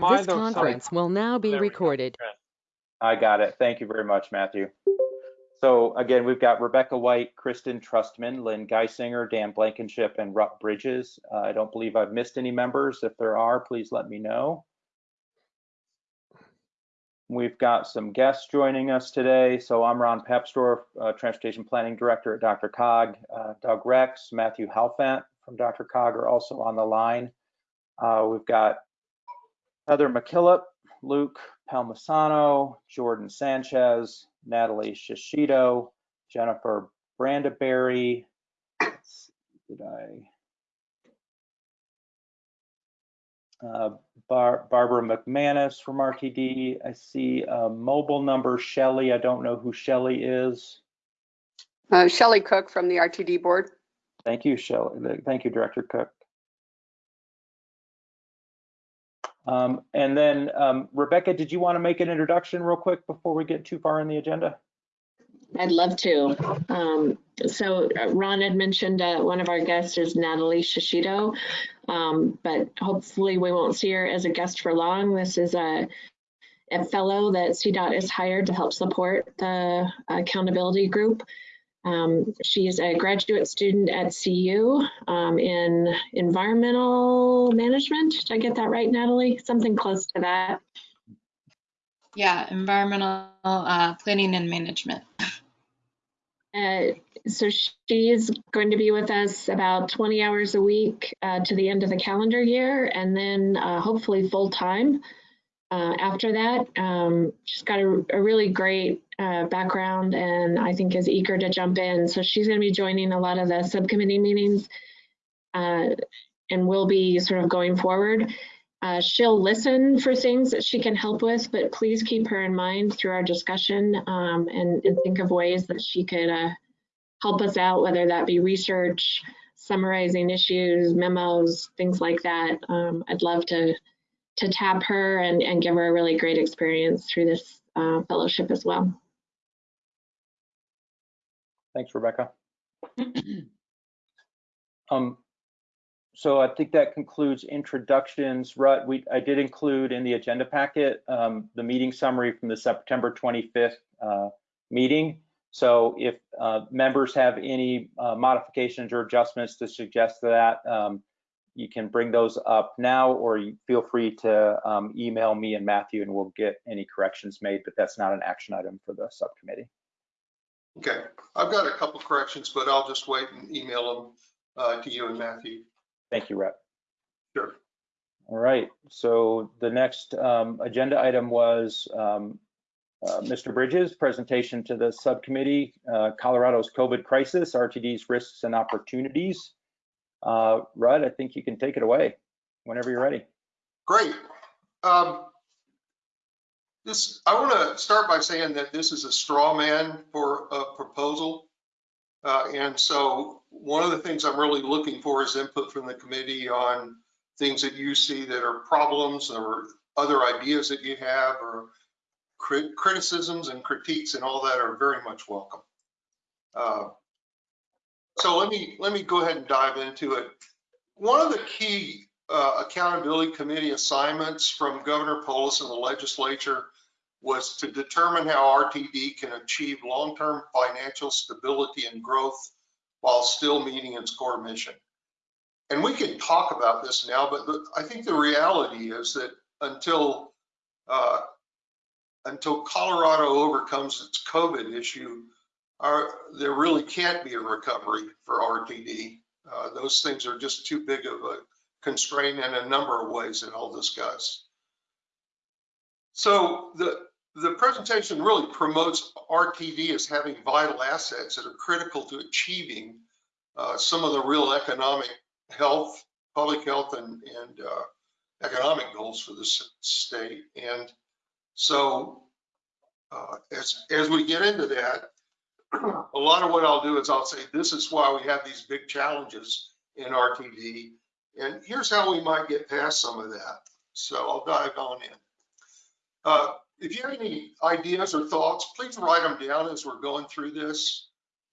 Mind This those signs. conference will now be There we go. recorded. I got it. Thank you very much, Matthew. So again, we've got Rebecca White, Kristen Trustman, Lynn Guissinger, Dan Blankenship, and Rutt Bridges. Uh, I don't believe I've missed any members. If there are, please let me know. We've got some guests joining us today. So I'm Ron Papsdorf, uh, Transportation Planning Director at DRCOG. Uh, Doug Rex, Matthew Helfant from DRCOG are also on the line. Uh, we've got Heather McKillop, Luke Palmisano, Jordan Sanchez, Natalie Shishido, Jennifer Brandaberry. Let's see, Did I? Uh, Bar- Barbara McManus from RTD. I see a mobile number, Shelley. I don't know who Shelley is. Uh, Shelley Cook from the RTD board. Thank you, Shelley. Thank you, Director Cook. Um, and then um, Rebecca, did you want to make an introduction real quick before we get too far in the agenda? I'd love to. Um, so uh, Ron had mentioned uh, one of our guests is Natalie Shishido, um, but hopefully we won't see her as a guest for long. This is a, a fellow that CDOT has hired to help support the accountability group. Um, she is a graduate student at CU um, in environmental management. Did I get that right, Natalie? Something close to that. Yeah, environmental uh, planning and management. Uh, so she's going to be with us about 20 hours a week uh, to the end of the calendar year, and then uh, hopefully full time uh, after that. Um, she's got a, a really great uh, background, and I think is eager to jump in. So she's going to be joining a lot of the subcommittee meetings, uh, and will be sort of going forward. Uh, she'll listen for things that she can help with, but please keep her in mind through our discussion um, and, and, think of ways that she could uh, help us out, whether that be research, summarizing issues, memos, things like that. Um, I'd love to to tap her and, and give her a really great experience through this uh, fellowship as well. Thanks, Rebecca. um, so I think that concludes introductions. Rutt, we, I did include in the agenda packet um, the meeting summary from the September 25th uh, meeting. So if uh, members have any uh, modifications or adjustments to suggest to that, um, you can bring those up now or you feel free to um, email me and Matthew and we'll get any corrections made, but that's not an action item for the subcommittee. Okay, I've got a couple corrections, but I'll just wait and email them uh, to you and Matthew. Thank you, Rutt. Sure. All right, so the next um, agenda item was um, uh, Mr. Bridges' presentation to the subcommittee, uh, Colorado's COVID crisis, RTD's risks and opportunities. Uh, Rutt, I think you can take it away whenever you're ready. Great. Um, this, I want to start by saying that this is a straw man for a proposal. Uh, and so one of the things I'm really looking for is input from the committee on things that you see that are problems or other ideas that you have or crit criticisms and critiques and all that are very much welcome. Uh, so let me let me go ahead and dive into it. One of the key uh, accountability committee assignments from Governor Polis and the legislature was to determine how RTD can achieve long-term financial stability and growth while still meeting its core mission. And we can talk about this now, but I think the reality is that until uh, until Colorado overcomes its COVID issue, there really can't be a recovery for RTD. Uh, those things are just too big of a constraint in a number of ways that I'll discuss. So the the presentation really promotes RTD as having vital assets that are critical to achieving uh, some of the real economic health, public health, and, and uh, economic goals for the state. And so uh, as, as we get into that, a lot of what I'll do is I'll say, this is why we have these big challenges in RTD. And here's how we might get past some of that. So I'll dive on in. Uh, if you have any ideas or thoughts, please write them down as we're going through this.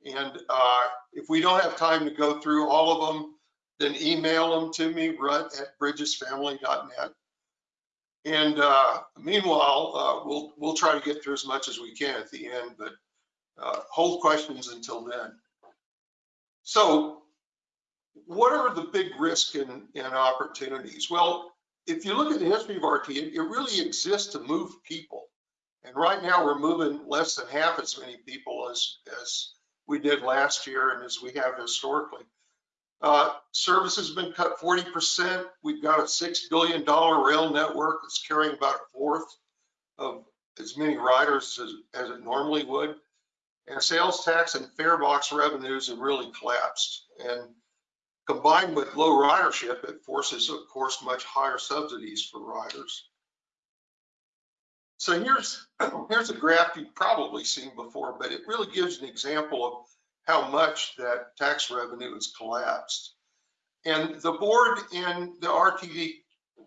And uh, if we don't have time to go through all of them, then email them to me, rutt at bridgesfamily.net. And uh, meanwhile, uh, we'll, we'll try to get through as much as we can at the end, but uh, hold questions until then. So what are the big risks and, and opportunities? Well, if you look at the history of RT, it, it really exists to move people. And right now we're moving less than half as many people as, as we did last year and as we have historically. Uh, service has been cut 40%. We've got a $6 billion rail network that's carrying about a fourth of as many riders as, as it normally would. And sales tax and fare box revenues have really collapsed. And combined with low ridership, it forces, of course, much higher subsidies for riders. So here's, here's a graph you've probably seen before, but it really gives an example of how much that tax revenue has collapsed. And the board and the RTD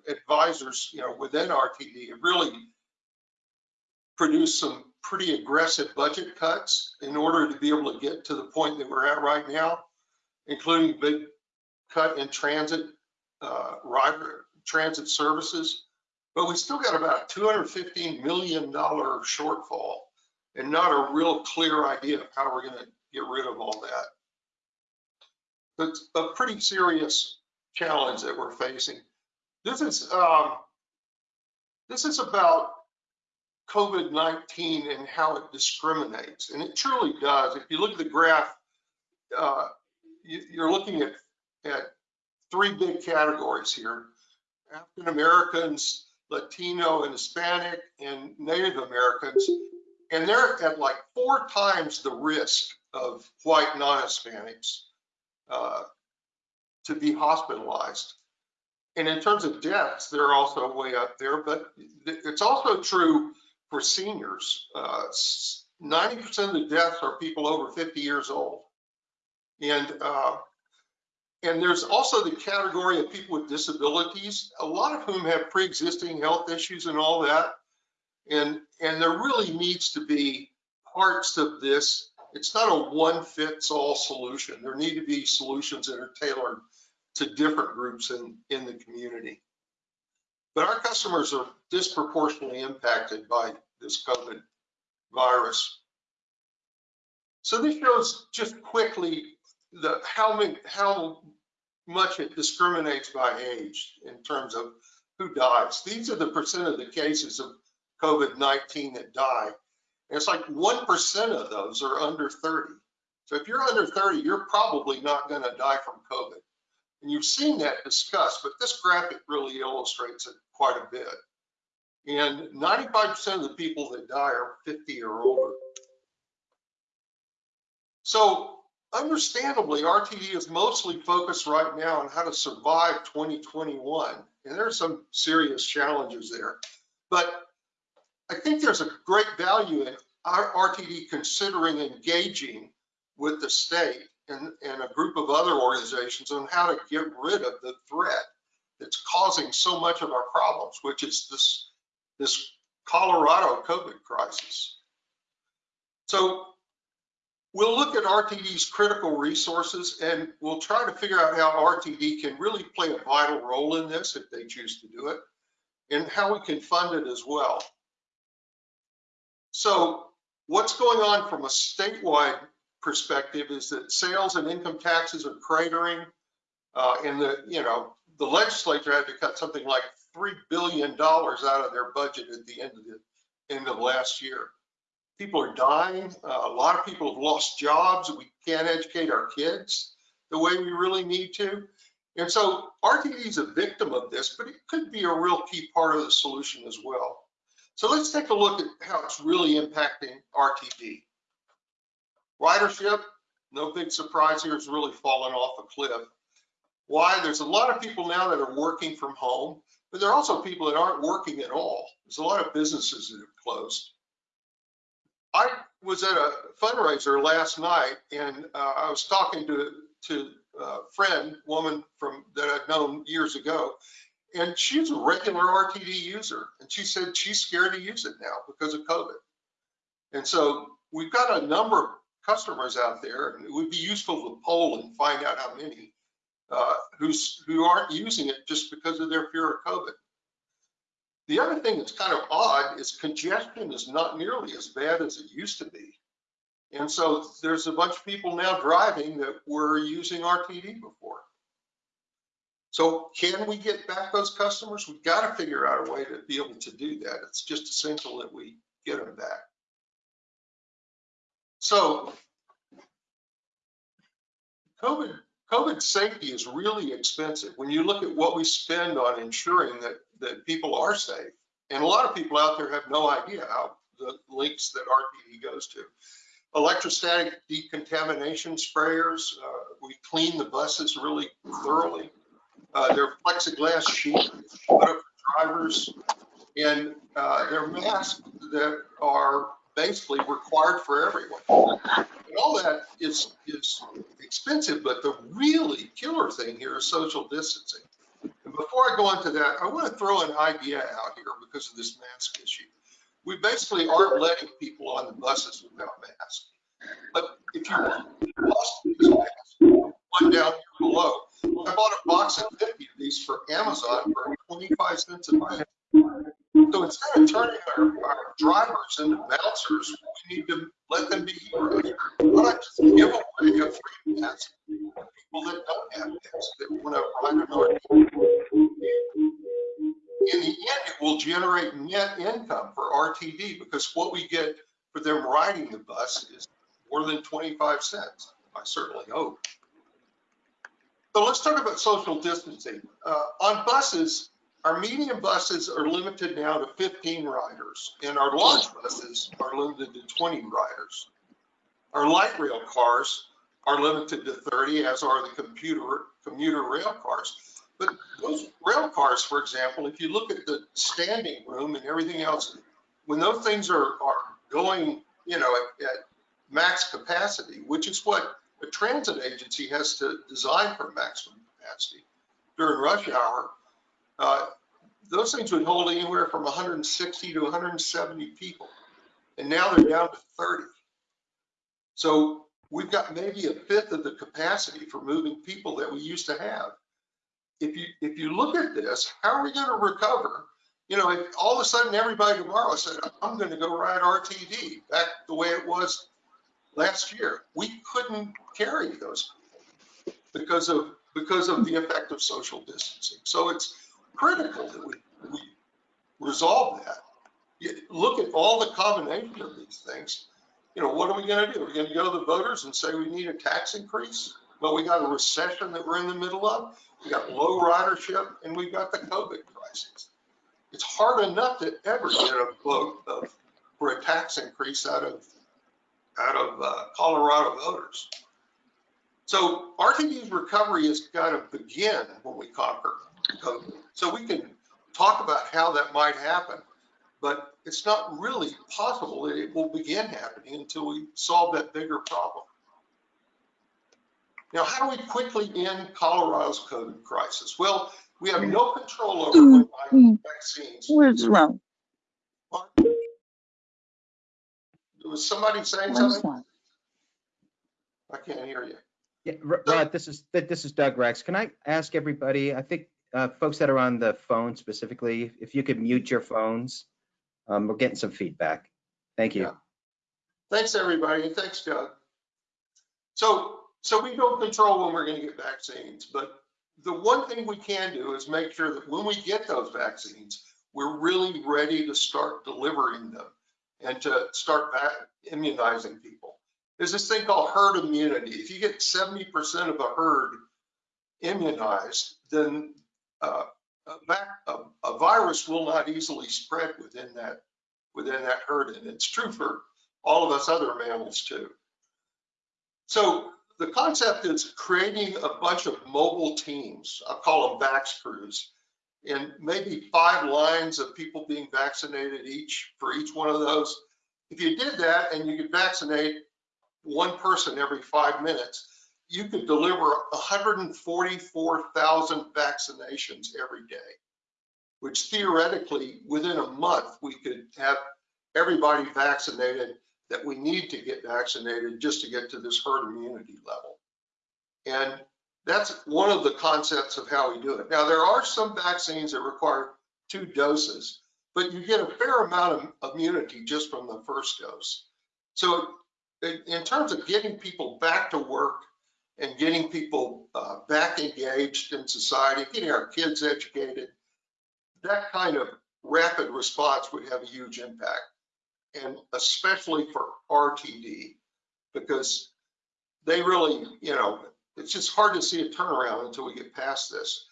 advisors, you know, within RTD have really produced some pretty aggressive budget cuts in order to be able to get to the point that we're at right now, including big cut in transit, uh, rider, transit services. But we still got about $215 million shortfall and not a real clear idea of how we're gonna get rid of all that. It's a pretty serious challenge that we're facing. This is, um, this is about COVID-19 and how it discriminates, and it truly does. If you look at the graph, uh, you, you're looking at, at three big categories here. African Americans, Latino and Hispanic, and Native Americans. And they're at like four times the risk of white non-Hispanics uh, to be hospitalized. And in terms of deaths, they're also way up there, but it's also true for seniors. 90% of the deaths are people over 50 years old. And uh, and there's also the category of people with disabilities, a lot of whom have pre-existing health issues and all that. And, and there really needs to be parts of this. It's not a one fits all solution. There need to be solutions that are tailored to different groups in, in the community. But our customers are disproportionately impacted by this COVID virus. So this shows just quickly the how how much it discriminates by age in terms of who dies. These are the percent of the cases of COVID-19 that die. And it's like 1% of those are under 30. So if you're under 30, you're probably not going to die from COVID. And you've seen that discussed, but this graphic really illustrates it quite a bit. And 95% of the people that die are 50 or older. So understandably, RTD is mostly focused right now on how to survive 2021. And there are some serious challenges there. But I think there's a great value in RTD considering engaging with the state and, and a group of other organizations on how to get rid of the threat that's causing so much of our problems, which is this, this Colorado COVID crisis. So We'll look at RTD's critical resources and we'll try to figure out how RTD can really play a vital role in this if they choose to do it and how we can fund it as well. So what's going on from a statewide perspective is that sales and income taxes are cratering uh, and the, you know, the legislature had to cut something like $3 billion out of their budget at the end of the end of last year. People are dying. Uh, a lot of people have lost jobs. We can't educate our kids the way we really need to. And so RTD is a victim of this, but it could be a real key part of the solution as well. So let's take a look at how it's really impacting RTD. Ridership, no big surprise here, it's really fallen off a cliff. Why? There's a lot of people now that are working from home, but there are also people that aren't working at all. There's a lot of businesses that have closed. I was at a fundraiser last night and uh, I was talking to to a friend, woman from that I'd known years ago, and she's a regular RTD user, and she said she's scared to use it now because of COVID. And so we've got a number of customers out there, and it would be useful to poll and find out how many uh, who's who aren't using it just because of their fear of COVID. The other thing that's kind of odd is congestion is not nearly as bad as it used to be. And so there's a bunch of people now driving that were using RTD before. So can we get back those customers? We've got to figure out a way to be able to do that. It's just essential that we get them back. So COVID, COVID safety is really expensive. When you look at what we spend on ensuring that, that people are safe, and a lot of people out there have no idea how the links that RTD goes to. Electrostatic decontamination sprayers, uh, we clean the buses really thoroughly. Uh, they're plexiglass sheets put up for drivers, and uh, they're masks that are basically required for everyone. And all that is is expensive, but the really killer thing here is social distancing. And before I go into that, I want to throw an idea out here because of this mask issue. We basically aren't letting people on the buses without masks. But if you lost these masks, one down here below, I bought a box of 50 of these for Amazon for 25 cents a piece. So instead of turning our, our drivers into bouncers, we need to let them be heroes. Why not just give away a free pass to people that don't have masks, that want to ride an RTD? In the end, it will generate net income for RTD because what we get for them riding the bus is more than 25 cents. I certainly hope. So let's talk about social distancing. Uh, on buses, our medium buses are limited now to 15 riders, and our large buses are limited to 20 riders. Our light rail cars are limited to 30, as are the computer commuter rail cars. But those rail cars, for example, if you look at the standing room and everything else, when those things are, are going, you know, at, at max capacity, which is what a transit agency has to design for maximum capacity during rush hour, uh, those things would hold anywhere from 160 to 170 people. And now they're down to 30. So we've got maybe a fifth of the capacity for moving people that we used to have. If you if you look at this, how are we going to recover? You know, if all of a sudden everybody tomorrow said, I'm going to go ride RTD back the way it was last year, we couldn't carry those because of because of the effect of social distancing. So it's critical that we, we resolve that. You look at all the combination of these things. You know, what are we going to do? We're going to go to the voters and say we need a tax increase? Well, we got a recession that we're in the middle of. We got low ridership, and we've got the COVID crisis. It's hard enough to ever get a vote of, for a tax increase out of out of uh, Colorado voters. So RTD's recovery has got to begin when we conquer. So we can talk about how that might happen, but it's not really possible that it will begin happening until we solve that bigger problem. Now, how do we quickly end Colorado's COVID crisis? Well, we have no control over mm. when buying vaccines. What's wrong? Was somebody saying What's something? wrong? I can't hear you. Yeah, R- Rod, uh, this is, this is Doug Rex. Can I ask everybody, I think, uh, folks that are on the phone specifically, if you could mute your phones? Um, we're getting some feedback. Thank you. Yeah. Thanks, everybody, thanks, Doug. So, so we don't control when we're gonna get vaccines, but the one thing we can do is make sure that when we get those vaccines, we're really ready to start delivering them and to start immunizing people. There's this thing called herd immunity. If you get 70% of a herd immunized, then uh, a, a, virus will not easily spread within that within that herd, and it's true for all of us other mammals too. So the concept is creating a bunch of mobile teams. I call them vax crews, and maybe five lines of people being vaccinated each for each one of those. If you did that and you could vaccinate one person every five minutes, you could deliver 144,000 vaccinations every day, which theoretically, within a month, we could have everybody vaccinated that we need to get vaccinated just to get to this herd immunity level. And that's one of the concepts of how we do it. Now, there are some vaccines that require two doses. but you get a fair amount of immunity just from the first dose. So in, terms of getting people back to work and getting people uh, back engaged in society, getting our kids educated, that kind of rapid response would have a huge impact. And especially for RTD, because they really, you know, it's just hard to see a turnaround until we get past this.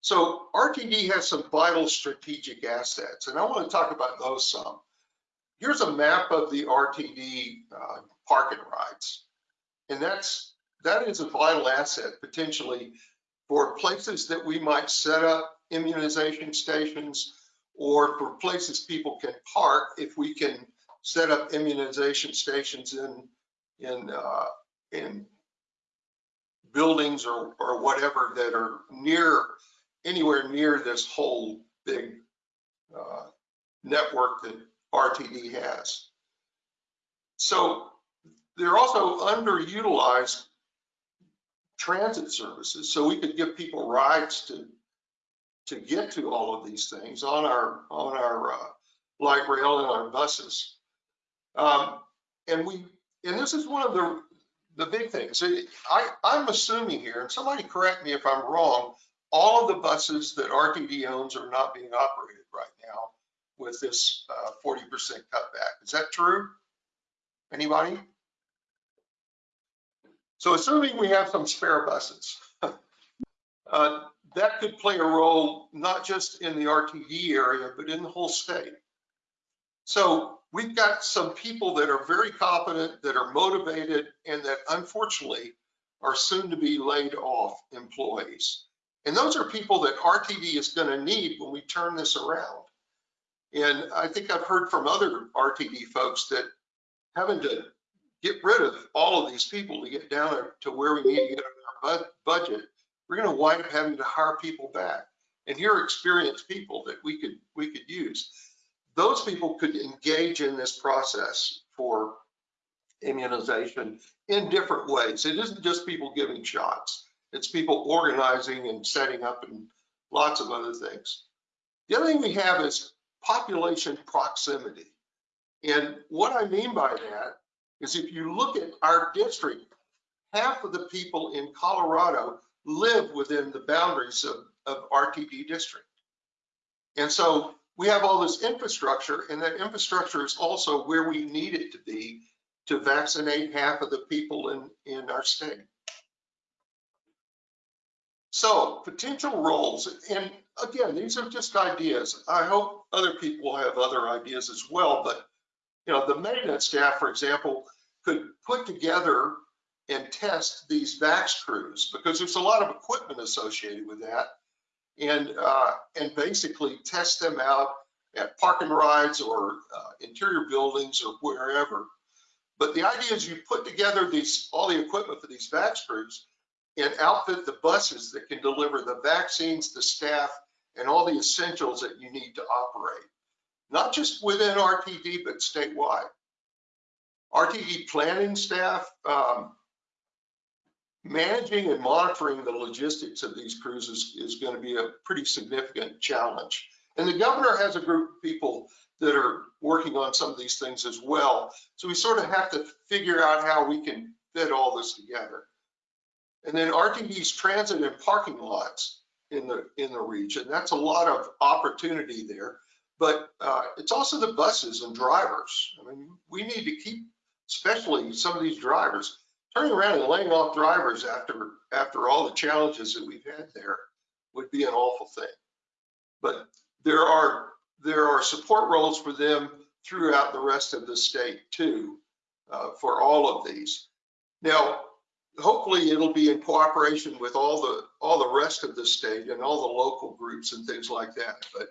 So RTD has some vital strategic assets, and I want to talk about those some. Here's a map of the RTD uh, parking rides, and that's that is a vital asset potentially for places that we might set up immunization stations or for places people can park if we can set up immunization stations in in uh, in buildings or or whatever that are near anywhere near this whole big uh, network that RTD has. So they're also underutilized transit services. So we could give people rides to to get to all of these things on our on our uh, light rail and our buses. Um, and we and this is one of the the big things. I I'm assuming here, and somebody correct me if I'm wrong. All of the buses that RTD owns are not being operated right now with this uh, 40% cutback. Is that true? Anybody? So assuming we have some spare buses, uh, that could play a role not just in the RTD area, but in the whole state. So we've got some people that are very competent, that are motivated, and that unfortunately are soon to be laid off employees. And those are people that RTD is going to need when we turn this around. And I think I've heard from other RTD folks that having to get rid of all of these people to get down to where we need to get our budget, we're going to wind up having to hire people back. And here are experienced people that we could we could use. Those people could engage in this process for immunization in different ways. It isn't just people giving shots. It's people organizing and setting up and lots of other things. The other thing we have is population proximity. And what I mean by that is if you look at our district, half of the people in Colorado live within the boundaries of, of RTD district. And so we have all this infrastructure and that infrastructure is also where we need it to be to vaccinate half of the people in, in our state. So potential roles, and again, these are just ideas. I hope other people have other ideas as well, but you know, the maintenance staff, for example, could put together and test these VAX crews because there's a lot of equipment associated with that and uh, and basically test them out at parking rides or uh, interior buildings or wherever. But the idea is you put together these all the equipment for these VAX crews and outfit the buses that can deliver the vaccines, the staff, and all the essentials that you need to operate, not just within RTD, but statewide. RTD planning staff, um, managing and monitoring the logistics of these cruises is going to be a pretty significant challenge. And the governor has a group of people that are working on some of these things as well. So we sort of have to figure out how we can fit all this together. And then RTD's transit and parking lots in the in the region. That's a lot of opportunity there. But uh, it's also the buses and drivers. I mean, we need to keep, especially some of these drivers, turning around and laying off drivers after after all the challenges that we've had there would be an awful thing. But there are there are support roles for them throughout the rest of the state too, uh, for all of these. Now, hopefully it'll be in cooperation with all the all the rest of the state and all the local groups and things like that. But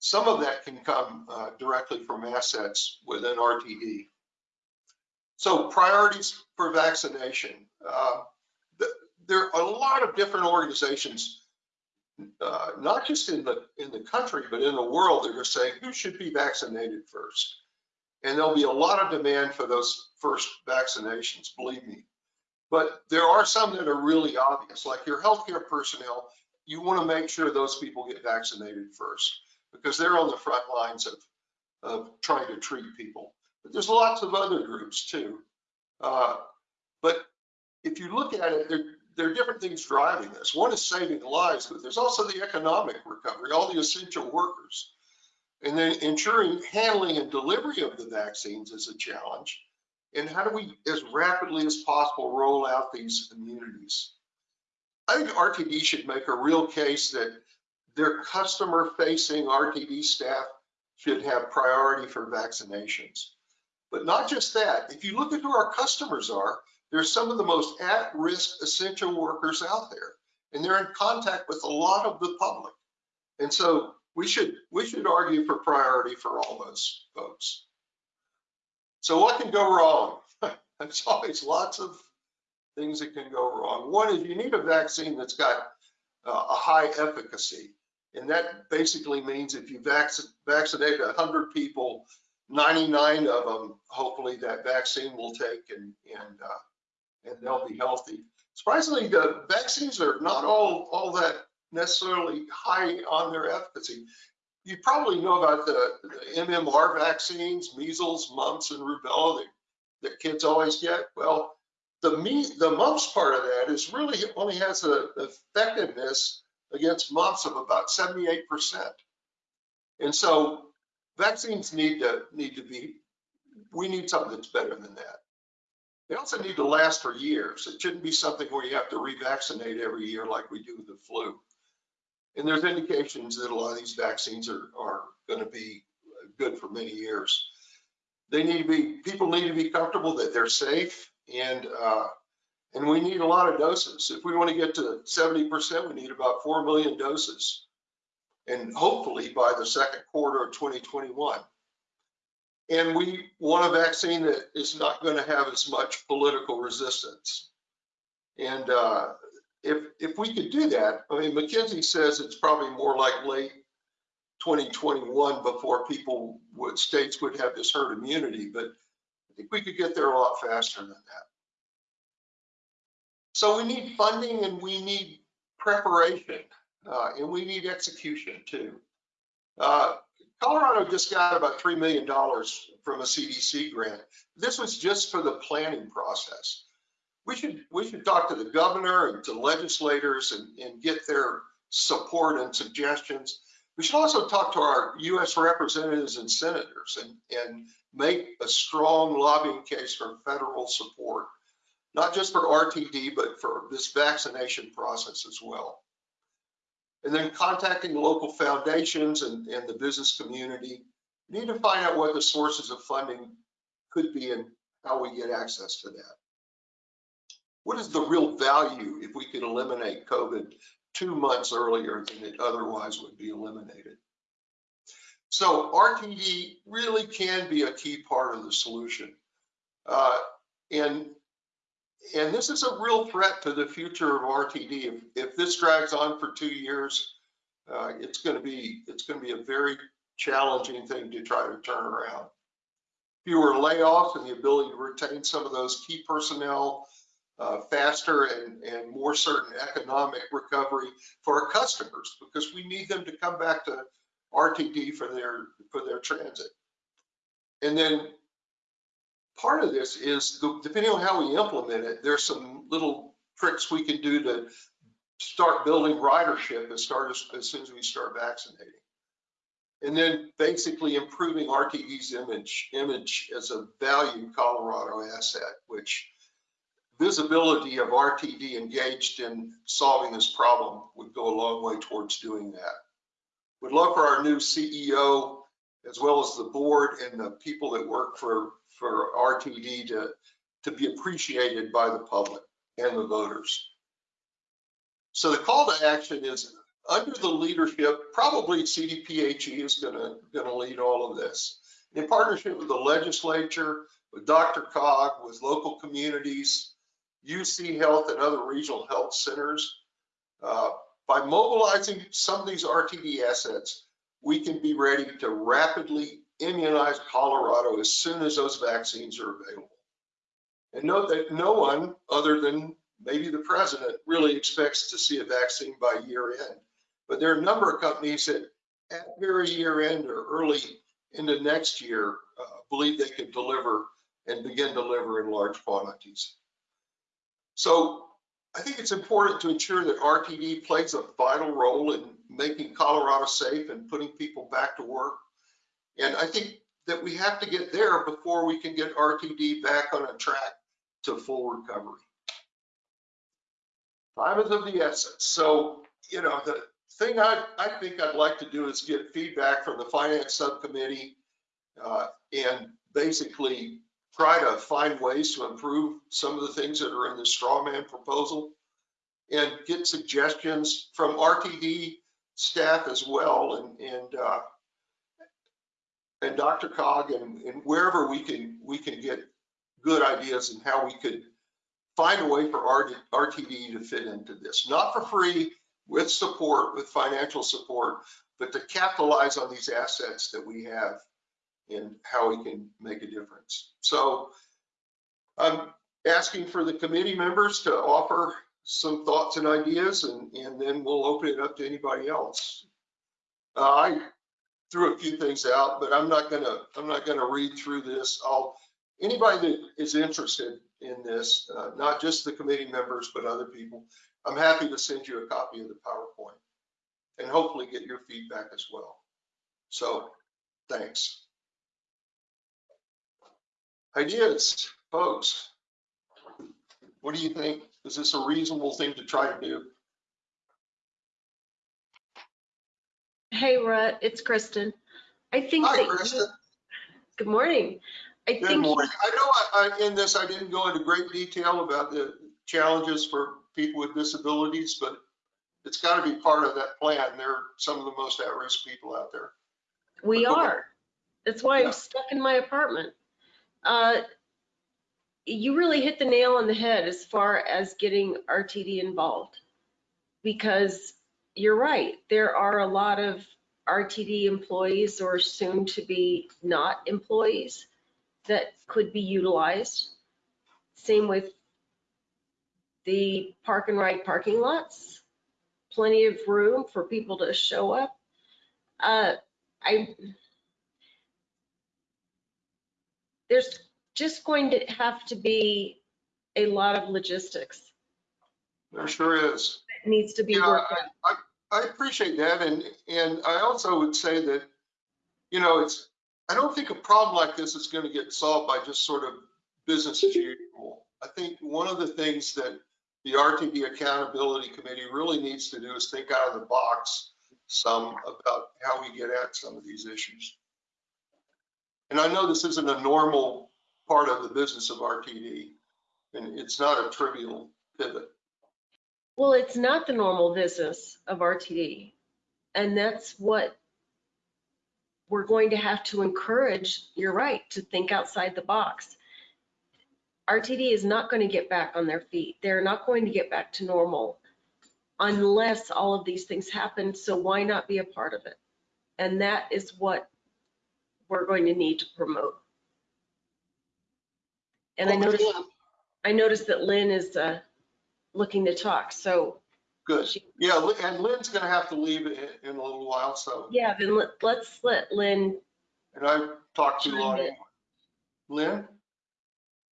some of that can come uh, directly from assets within RTD. So priorities for vaccination. Uh, there are a lot of different organizations, uh, not just in the in the country, but in the world that are saying who should be vaccinated first. And there'll be a lot of demand for those first vaccinations, believe me. But there are some that are really obvious, like your healthcare personnel, you want to make sure those people get vaccinated first. because they're on the front lines of, of trying to treat people. But there's lots of other groups too. Uh, But if you look at it, there, there are different things driving this. One is saving lives, but there's also the economic recovery, all the essential workers. And then ensuring handling and delivery of the vaccines is a challenge. And how do we, as rapidly as possible, roll out these immunities? I think RTD should make a real case that their customer-facing RTD staff should have priority for vaccinations. But not just that, if you look at who our customers are, they're some of the most at-risk essential workers out there. And they're in contact with a lot of the public. And so we should, we should argue for priority for all those folks. So what can go wrong? There's always lots of things that can go wrong. One is you need a vaccine that's got uh, a high efficacy. And that basically means if you vac vaccinate 100 people, 99 of them, hopefully that vaccine will take and, and, uh, and they'll be healthy. Surprisingly, the vaccines are not all, all that necessarily high on their efficacy. You probably know about the, the MMR vaccines, measles, mumps, and rubella that, that kids always get. Well, the me, the mumps part of that is really only has an effectiveness against mumps of about 78%. And so vaccines need to need to be, we need something that's better than that. They also need to last for years. It shouldn't be something where you have to revaccinate every year like we do with the flu. And there's indications that a lot of these vaccines are, are going to be good for many years. They need to be, people need to be comfortable that they're safe and, uh, and we need a lot of doses. If we want to get to 70%, we need about 4 million doses. And hopefully by the second quarter of 2021. And we want a vaccine that is not going to have as much political resistance. And uh, if if we could do that, I mean, McKinsey says it's probably more like late 2021 before people would states would have this herd immunity, but I think we could get there a lot faster than that. So we need funding and we need preparation uh, and we need execution too. Uh, Colorado just got about $3 million from a CDC grant. This was just for the planning process. We should, we should talk to the governor and to legislators and, and get their support and suggestions. We should also talk to our US representatives and senators and, and make a strong lobbying case for federal support, not just for RTD, but for this vaccination process as well. And then contacting local foundations and, and the business community. Need to find out what the sources of funding could be and how we get access to that. What is the real value if we could eliminate COVID two months earlier than it otherwise would be eliminated? So RTD really can be a key part of the solution. Uh, and and this is a real threat to the future of RTD. If, if this drags on for two years, uh, it's going to be it's going to be a very challenging thing to try to turn around. Fewer layoffs and the ability to retain some of those key personnel uh, faster and, and more certain economic recovery for our customers because we need them to come back to RTD for their for their transit. And then part of this is depending on how we implement it, there's some little tricks we can do to start building ridership and start as, as soon as we start vaccinating. And then basically improving RTD's image, image as a valued Colorado asset, which visibility of RTD engaged in solving this problem would go a long way towards doing that. We'd love for our new CEO, as well as the board and the people that work for for RTD to, to be appreciated by the public and the voters. So the call to action is under the leadership, probably CDPHE is gonna, gonna lead all of this. In partnership with the legislature, with DRCOG, with local communities, UC Health and other regional health centers, uh, by mobilizing some of these RTD assets, we can be ready to rapidly immunize Colorado as soon as those vaccines are available. And note that no one other than maybe the president really expects to see a vaccine by year end. But there are a number of companies that at very year end or early into next year, uh, believe they could deliver and begin deliver in large quantities. So I think it's important to ensure that RTD plays a vital role in making Colorado safe and putting people back to work. And I think that we have to get there before we can get RTD back on a track to full recovery. Time is of the essence. So, you know, the thing I, I think I'd like to do is get feedback from the finance subcommittee uh, and basically try to find ways to improve some of the things that are in the straw man proposal and get suggestions from RTD staff as well and, and, uh, and DRCOG and, and wherever we can, we can get good ideas and how we could find a way for RTD to fit into this, not for free, with support, with financial support, but to capitalize on these assets that we have and how we can make a difference. So I'm asking for the committee members to offer some thoughts and ideas and, and then we'll open it up to anybody else. Uh, I threw a few things out, but I'm not gonna, I'm not gonna read through this. I'll, anybody that is interested in this, uh, not just the committee members, but other people, I'm happy to send you a copy of the PowerPoint and hopefully get your feedback as well. So, thanks. Ideas, folks. What do you think? Is this a reasonable thing to try to do? Hey, Rutt, it's Kristen. I think Hi, that you- Kristen. Good morning. I Good think, morning. I know I, I- in this, I didn't go into great detail about the challenges for people with disabilities, but it's got to be part of that plan. They're some of the most at-risk people out there. we Go ahead. are. That's why Yeah. I'm stuck in my apartment. Uh, You really hit the nail on the head as far as getting RTD involved. Because you're right, there are a lot of RTD employees or soon to be not employees that could be utilized. Same with the park and ride parking lots. Plenty of room for people to show up. Uh, I, there's just going to have to be a lot of logistics There sure is. that needs to be Yeah, worked out. I appreciate that. And, and I also would say that, you know, it's, I don't think a problem like this is going to get solved by just sort of business as usual. I think one of the things that the RTD Accountability Committee really needs to do is think out of the box some about how we get at some of these issues. And I know this isn't a normal part of the business of RTD, and it's not a trivial pivot. Well, it's not the normal business of RTD. And that's what we're going to have to encourage, you're right, to think outside the box. RTD is not going to get back on their feet. They're not going to get back to normal unless all of these things happen. So why not be a part of it? And that is what we're going to need to promote. And I noticed, I noticed that Lynn is uh, looking to talk, so Good. she, Yeah, Lin- and Lynn's gonna have to leave in, in a little while, so, yeah, then let- let's let Lynn, and I've talked too Chime long. in. Lynn?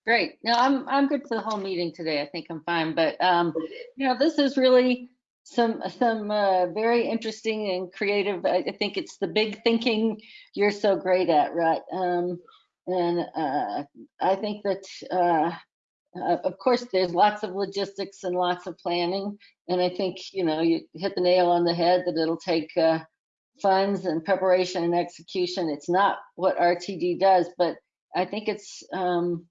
Great. No, I'm, I'm good for the whole meeting today. I think I'm fine, but, um, you know, this is really some, some, uh, very interesting and creative. I, I think it's the big thinking you're so great at, right? Um, and, uh, I think that, uh, uh, of course, there's lots of logistics and lots of planning. And I think, you know, you hit the nail on the head that it'll take, uh, funds and preparation and execution. It's not what RTD does, but I think it's, um,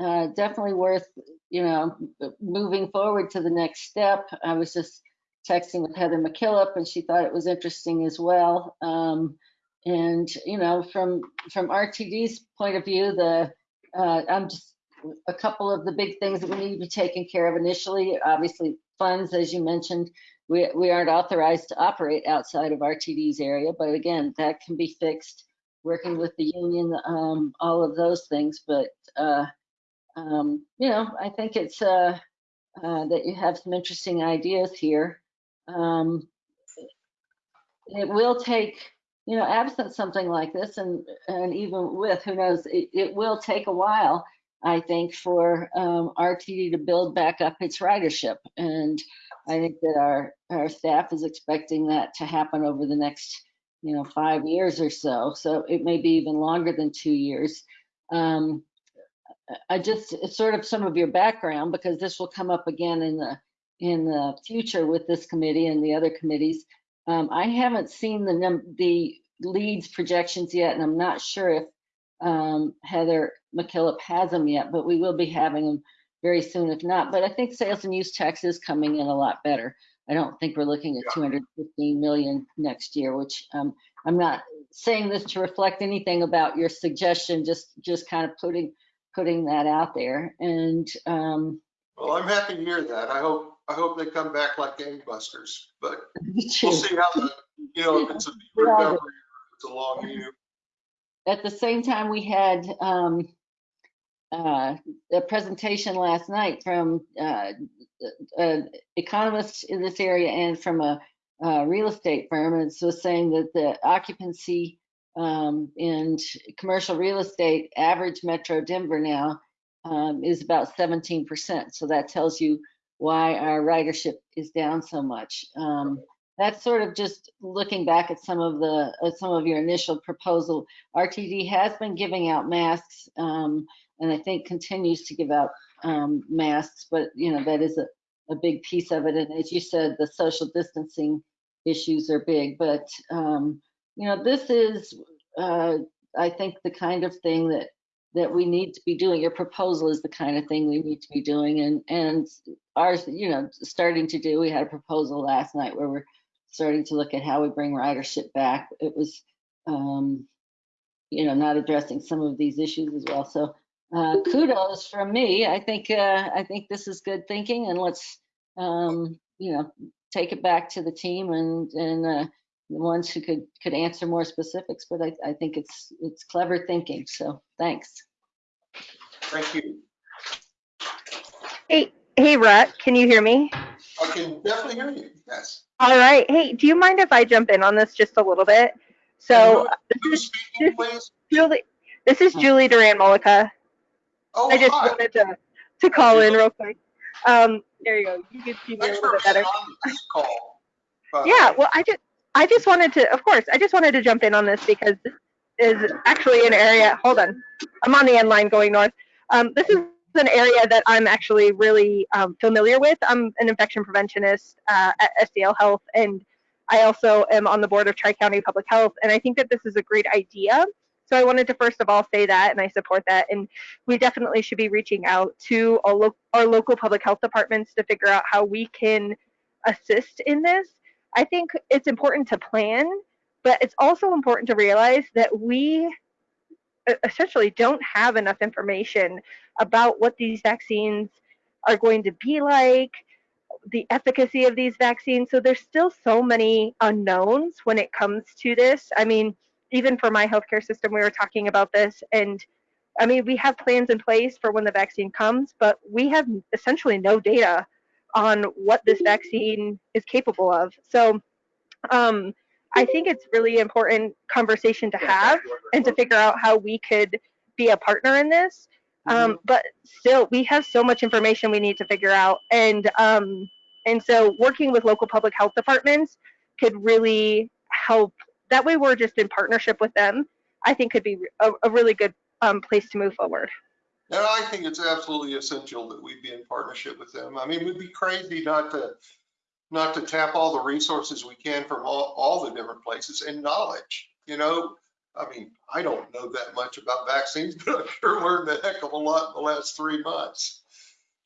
uh, definitely worth, you know, moving forward to the next step. I was just texting with Heather McKillop and she thought it was interesting as well. Um, and, you know, from, from RTD's point of view, the, uh, I'm just, a couple of the big things that we need to be taken care of initially, obviously funds, as you mentioned, we, we aren't authorized to operate outside of RTD's area, but again, that can be fixed, working with the union, um, all of those things, but, uh, um, you know, I think it's uh, uh, that you have some interesting ideas here. Um, it will take, you know, absent something like this and, and even with, who knows, it, it will take a while, I think, for um, RTD to build back up its ridership. And I think that our, our staff is expecting that to happen over the next, you know, five years or so. So it may be even longer than two years. Um, I just, sort of some of your background, because this will come up again in the, in the future with this committee and the other committees. Um, I haven't seen the the Leeds projections yet, and I'm not sure if um, Heather McKillop has them yet, but we will be having them very soon if not. But I think sales and use tax is coming in a lot better. I don't think we're looking at 215 million next year, which um, I'm not saying this to reflect anything about your suggestion, just just kind of putting putting that out there. And um, Well, I'm happy to hear that. I hope, I hope they come back like gangbusters, but we'll see how the, you know, if it's a recovery, it's a long view. at the same time, we had um, uh, a presentation last night from uh, an economist in this area and from a, uh real estate firm. And so saying that the occupancy um, in commercial real estate, average Metro Denver now um, is about 17%. So that tells you why our ridership is down so much. Um, that's sort of just looking back at some of the some of your initial proposal. RTD has been giving out masks, um, and I think continues to give out um, masks, but you know that is a, a big piece of it. And as you said, the social distancing issues are big, but um, you know this is uh, I think the kind of thing that that we need to be doing. Your proposal is the kind of thing we need to be doing, and and ours, you know, starting to do. We had a proposal last night where we're starting to look at how we bring ridership back. It was, um, you know, not addressing some of these issues as well. So uh, kudos from me. I think uh, I think this is good thinking, and let's, um, you know, take it back to the team and and uh, the ones who could could answer more specifics. But I, I think it's it's clever thinking. So thanks. Thank you. Hey, hey, Rhett, can you hear me? I can definitely hear you, yes. All right. Hey, do you mind if I jump in on this just a little bit? So, uh, Who's speaking, please? Julie, this is Julie Duran Mullica. Oh, I just hi. wanted to, to call in real quick. Um, there you go. You can see me a little bit better. being on this call. Yeah, well, I just, I just wanted to, of course, I just wanted to jump in on this because this is actually an area, hold on, I'm on the N Line going north. Um, this is an area that I'm actually really um, familiar with. I'm an infection preventionist uh, at SCL Health, and I also am on the board of Tri County Public Health, and I think that this is a great idea. So I wanted to first of all say that, and I support that. And we definitely should be reaching out to our, lo- our local public health departments to figure out how we can assist in this. I think it's important to plan, but it's also important to realize that we essentially don't have enough information about what these vaccines are going to be like, the efficacy of these vaccines. So there's still so many unknowns when it comes to this. I mean, even for my healthcare system, we were talking about this, and I mean, we have plans in place for when the vaccine comes, but we have essentially no data on what this vaccine is capable of. So um, I think it's really important conversation to have and to figure out how we could be a partner in this. Um, but still, we have so much information we need to figure out, and um, and so working with local public health departments could really help. That way, we're just in partnership with them. I think could be a, a really good um, place to move forward. And I think it's absolutely essential that we be in partnership with them. I mean, we'd be crazy not to, not to tap all the resources we can from all, all the different places and knowledge, you know? I mean, I don't know that much about vaccines, but I've sure learned a heck of a lot in the last three months.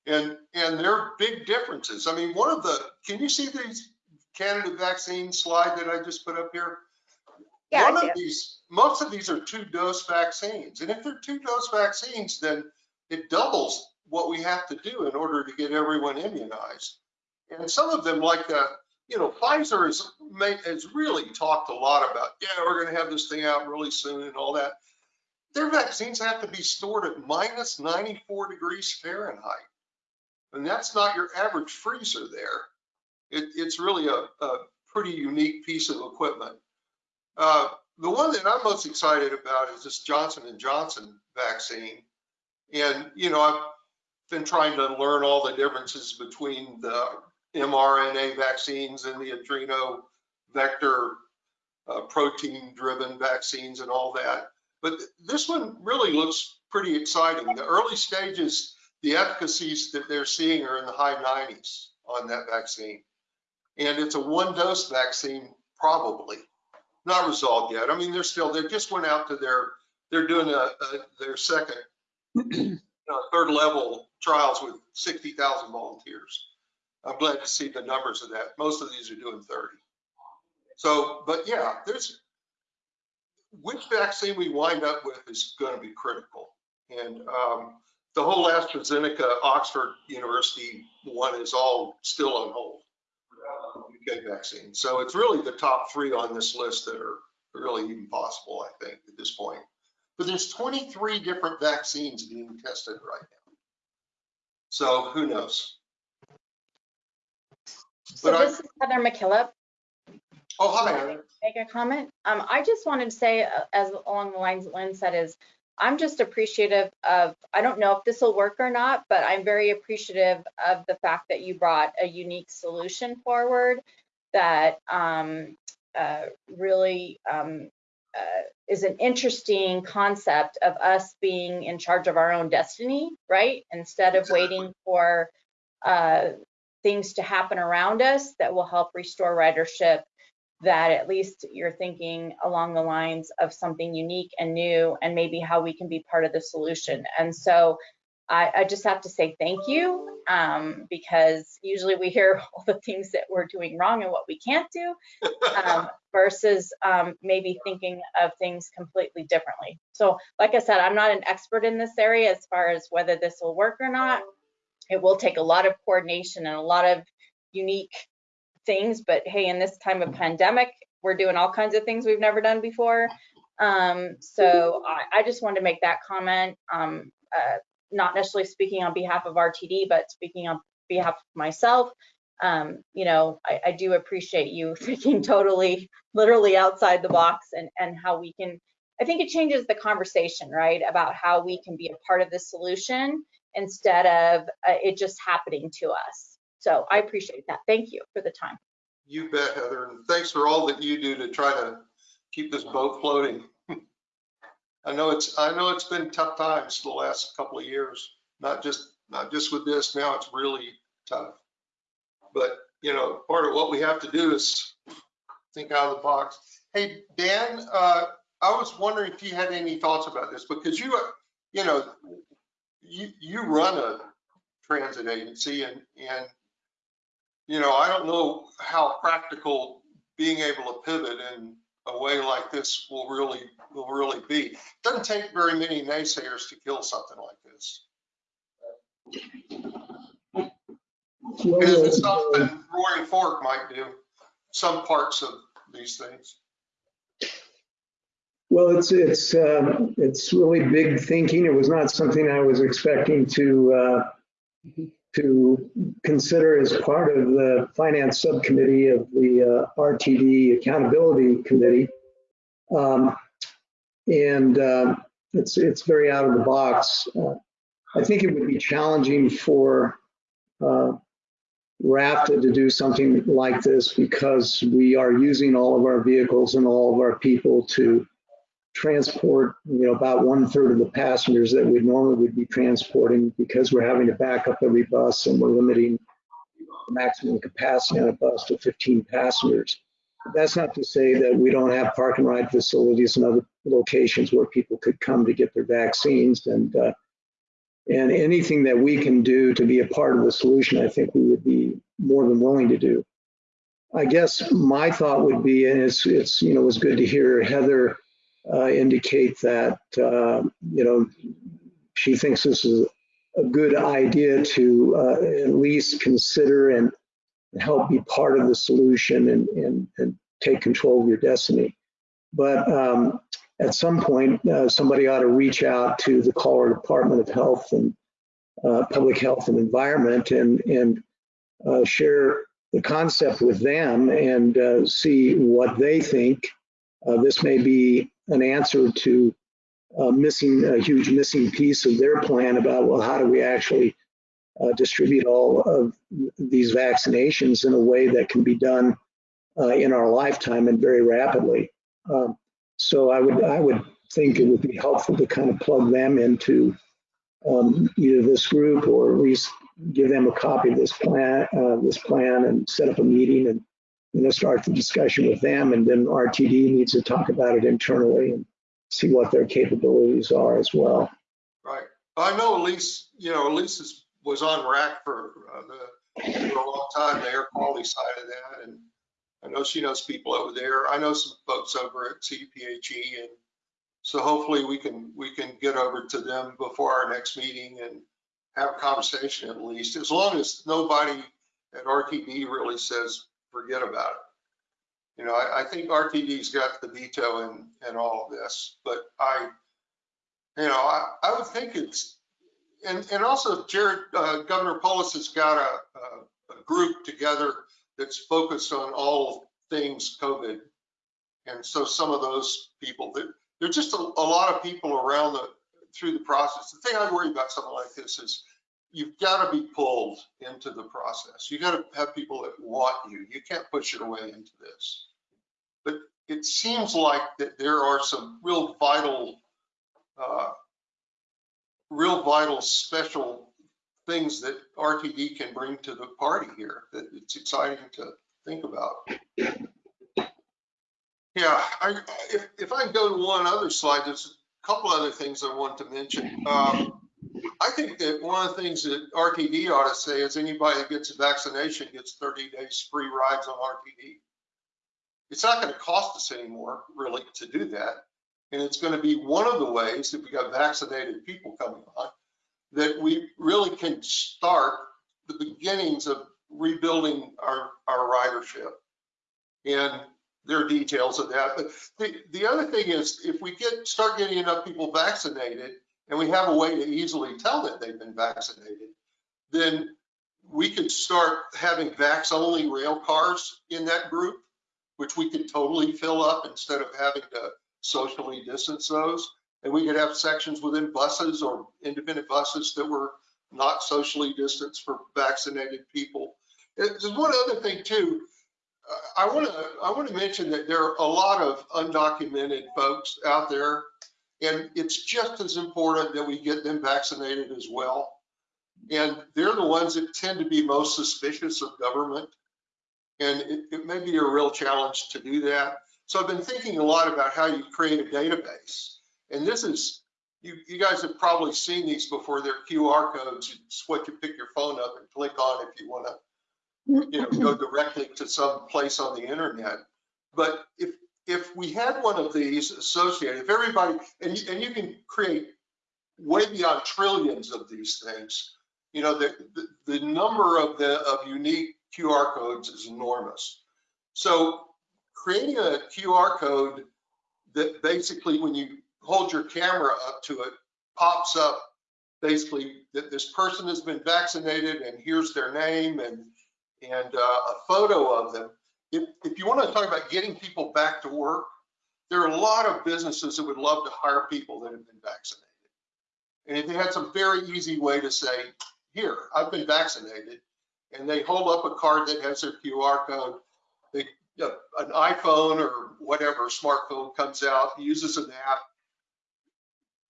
And, and there are big differences. I mean, one of the, can you see these candidate vaccine slide that I just put up here? I One of these, most of these are two dose vaccines. And if they're two dose vaccines, then it doubles what we have to do in order to get everyone immunized. And some of them like the, you know, Pfizer has made, has really talked a lot about, yeah, we're gonna have this thing out really soon and all that. Their vaccines have to be stored at minus 94 degrees Fahrenheit. And that's not your average freezer there. It, it's really a, a pretty unique piece of equipment. Uh, the one that I'm most excited about is this Johnson and Johnson vaccine. And, you know, I've been trying to learn all the differences between the mRNA vaccines and the adeno vector uh, protein driven vaccines and all that. But th- this one really looks pretty exciting. The early stages, the efficacies that they're seeing are in the high 90s on that vaccine. And it's a one dose vaccine, probably not resolved yet. I mean, they're still, they just went out to their, they're doing a, a their second, you know, third level trials with 60,000 volunteers. I'm glad to see the numbers of that. Most of these are doing 30. So, but yeah, there's, which vaccine we wind up with is going to be critical. And um, the whole AstraZeneca Oxford University one is all still on hold. Vaccine. So it's really the top three on this list that are really even possible, I think, at this point. But there's 23 different vaccines being tested right now. So who knows? So But I- this is Heather McKillop. Oh, hi, Heather. Make a comment. Um, I just wanted to say, uh, as along the lines that Lynn said, is I'm just appreciative of, I don't know if this will work or not, but I'm very appreciative of the fact that you brought a unique solution forward that um, uh, really um, uh, is an interesting concept of us being in charge of our own destiny, right? Instead of waiting for uh, things to happen around us that will help restore ridership that at least you're thinking along the lines of something unique and new and maybe how we can be part of the solution. And so I, I just have to say thank you um, because usually we hear all the things that we're doing wrong and what we can't do um, versus um, maybe thinking of things completely differently. So like I said, I'm not an expert in this area as far as whether this will work or not. It will take a lot of coordination and a lot of unique things, but hey, in this time of pandemic, we're doing all kinds of things we've never done before. Um, so I, I just wanted to make that comment, um, uh, not necessarily speaking on behalf of RTD, but speaking on behalf of myself. Um, you know, I, I do appreciate you thinking totally, literally outside the box and, and how we can, I think it changes the conversation, right? About how we can be a part of the solution instead of uh, it just happening to us. So I appreciate that. Thank you for the time. You bet, Heather. And thanks for all that you do to try to keep this boat floating. I know it's, I know it's been tough times the last couple of years, not just, not just with this. Now it's really tough. But, you know, part of what we have to do is think out of the box. Hey, Dan, uh, I was wondering if you had any thoughts about this because you, you know, you, you run a transit agency and, and you know, I don't know how practical being able to pivot in a way like this will really, will really be. It Doesn't take very many naysayers to kill something like this. It's something Roaring Fork might do, some parts of these things. Well, it's, it's, um, it's really big thinking. It was not something I was expecting to, uh, to consider as part of the finance subcommittee of the uh, RTD Accountability Committee. Um, and uh, it's, it's very out of the box. Uh, I think it would be challenging for uh, RFTA to do something like this because we are using all of our vehicles and all of our people to transport, you know, about one third of the passengers that we normally would be transporting because we're having to back up every bus and we're limiting maximum capacity on a bus to 15 passengers. That's not to say that we don't have park and ride facilities and other locations where people could come to get their vaccines and uh, and anything that we can do to be a part of the solution, I think we would be more than willing to do. I guess my thought would be, and it's, it's you know, it was good to hear Heather uh, indicate that, uh, you know, she thinks this is a good idea to uh, at least consider and help be part of the solution and, and, and take control of your destiny. But um, at some point, uh, somebody ought to reach out to the Colorado Department of Health and uh, Public Health and Environment and, and uh, share the concept with them and see what they think. Uh, this may be an answer to uh, missing a huge missing piece of their plan about well, how do we actually uh, distribute all of these vaccinations in a way that can be done uh, in our lifetime and very rapidly. Um, so I would I would think it would be helpful to kind of plug them into um, either this group or at least give them a copy of this plan, uh, this plan, and set up a meeting and you know start the discussion with them. And then RTD needs to talk about it internally and see what their capabilities are as well. Right. I know Elise, you know, Elise is, was on RAQC for, uh, the, for a long time, the air quality side of that. And I know she knows people over there. I know some folks over at CPHE, and so hopefully we can, we can get over to them before our next meeting and have a conversation at least, as long as nobody at RTD really says, forget about it. You know, I, I think RTD's got the veto in, in all of this, but I, you know, I, I would think it's, and, and also Jared, uh, Governor Polis has got a, a, a group together that's focused on all things COVID. And so some of those people, there, there's just a, a lot of people around the, through the process. The thing I worry about something like this is you've got to be pulled into the process. You got to have people that want you. You can't push your way into this. But it seems like that there are some real vital, uh, real vital special things that RTD can bring to the party here that it's exciting to think about. Yeah, I, if, if I go to one other slide, there's a couple other things I want to mention. Um, I think that one of the things that RTD ought to say is anybody that gets a vaccination gets 30 days free rides on RTD. It's not going to cost us anymore, really, to do that. And it's going to be one of the ways that we got vaccinated people coming on that we really can start the beginnings of rebuilding our, our ridership. And there are details of that. But the, the other thing is if we get start getting enough people vaccinated and we have a way to easily tell that they've been vaccinated, then we could start having vax only rail cars in that group, which we could totally fill up instead of having to socially distance those. And we could have sections within buses or independent buses that were not socially distanced for vaccinated people. Uh, there's one other thing too. Uh, I want to I want to mention that there are a lot of undocumented folks out there, and it's just as important that we get them vaccinated as well. And they're the ones that tend to be most suspicious of government, and it, it may be a real challenge to do that. So I've been thinking a lot about how you create a database, and this is you, you guys have probably seen these before. They're QR codes. It's what you pick your phone up and click on if you want to you know, go directly to some place on the internet. But if if we had one of these associated, if everybody, and you, and you can create way beyond trillions of these things, you know, the, the, the number of the of unique QR codes is enormous. So creating a QR code that basically when you hold your camera up to it, pops up basically that this person has been vaccinated and here's their name and and uh, a photo of them. If, if you want to talk about getting people back to work, there are a lot of businesses that would love to hire people that have been vaccinated. And if they had some very easy way to say, here, I've been vaccinated, and they hold up a card that has their QR code, they, an iPhone or whatever smartphone comes out, uses an app,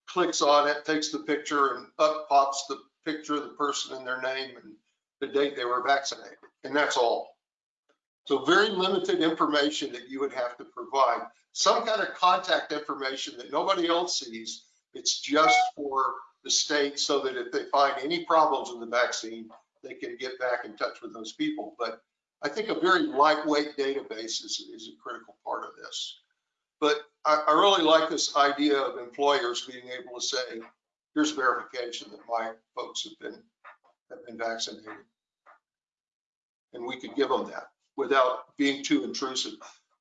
clicks on it, takes the picture, and up pops the picture of the person and their name and the date they were vaccinated and that's all. So very limited information that you would have to provide. Some kind of contact information that nobody else sees. It's just for the state so that if they find any problems in the vaccine, they can get back in touch with those people. But I think a very lightweight database is, is a critical part of this. But I, I really like this idea of employers being able to say, here's verification that my folks have been have been vaccinated and we could give them that without being too intrusive.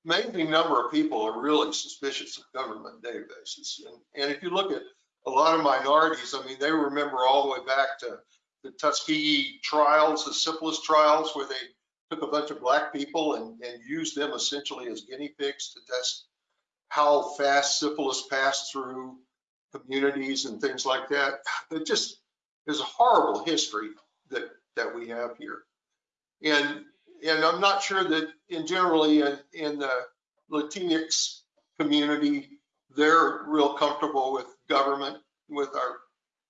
Amazing number of people are really suspicious of government databases. And, and if you look at a lot of minorities, I mean, they remember all the way back to the Tuskegee trials, the syphilis trials, where they took a bunch of black people and, and used them essentially as guinea pigs to test how fast syphilis passed through communities and things like that. It just is a horrible history that, that we have here. And, and I'm not sure that in generally in, in the Latinx community, they're real comfortable with government, with our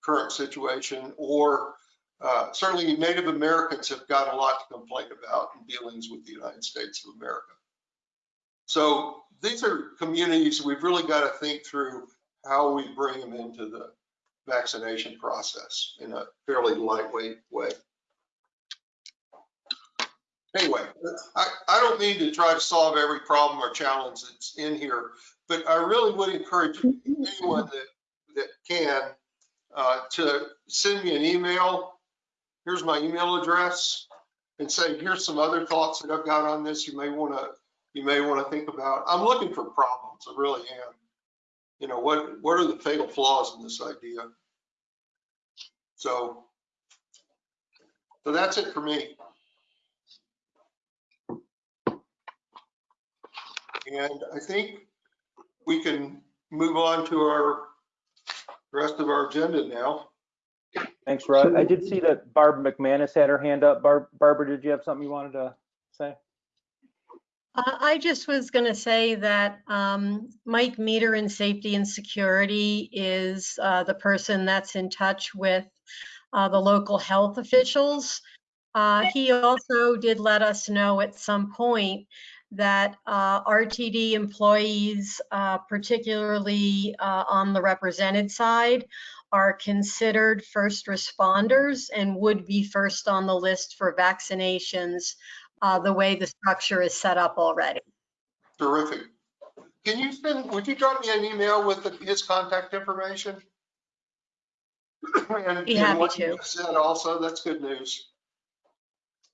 current situation, or uh, certainly Native Americans have got a lot to complain about in dealings with the United States of America. So these are communities we've really got to think through how we bring them into the vaccination process in a fairly lightweight way. Anyway, I, I don't mean to try to solve every problem or challenge that's in here, but I really would encourage anyone that, that can uh, to send me an email. Here's my email address and say, here's some other thoughts that I've got on this you may want to you may want to think about. I'm looking for problems, I really am. You know, what what are the fatal flaws in this idea? So, so that's it for me. And I think we can move on to our rest of our agenda now. Thanks, Rod. I did see that Barb McManus had her hand up. Barb, Barbara, did you have something you wanted to say? Uh, I just was going to say that um, Mike Meader in Safety and Security is uh, the person that's in touch with uh, the local health officials. Uh, he also did let us know at some point that uh, RTD employees, uh, particularly on the represented side, are considered first responders and would be first on the list for vaccinations uh, the way the structure is set up already. Terrific. Can you send, would you drop me an email with the, his contact information? and, Be happy what to. you said also, that's good news.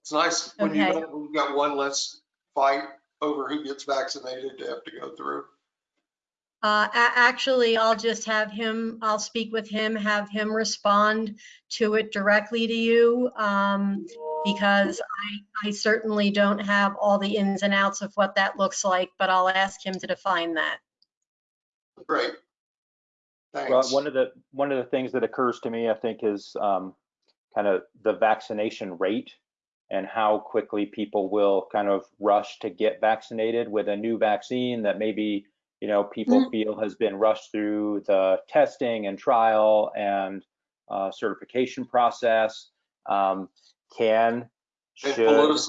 It's nice when you Okay. got, when you got one less fight over who gets vaccinated to have to go through. Uh, actually, I'll just have him, I'll speak with him, have him respond to it directly to you. Um, because I, I certainly don't have all the ins and outs of what that looks like, but I'll ask him to define that. Great. Rod, Thanks. one of the, one of the things that occurs to me, I think, is um, kind of the vaccination rate and how quickly people will kind of rush to get vaccinated with a new vaccine that maybe, you know, people feel has been rushed through the testing and trial and uh, certification process. Um, can, And should,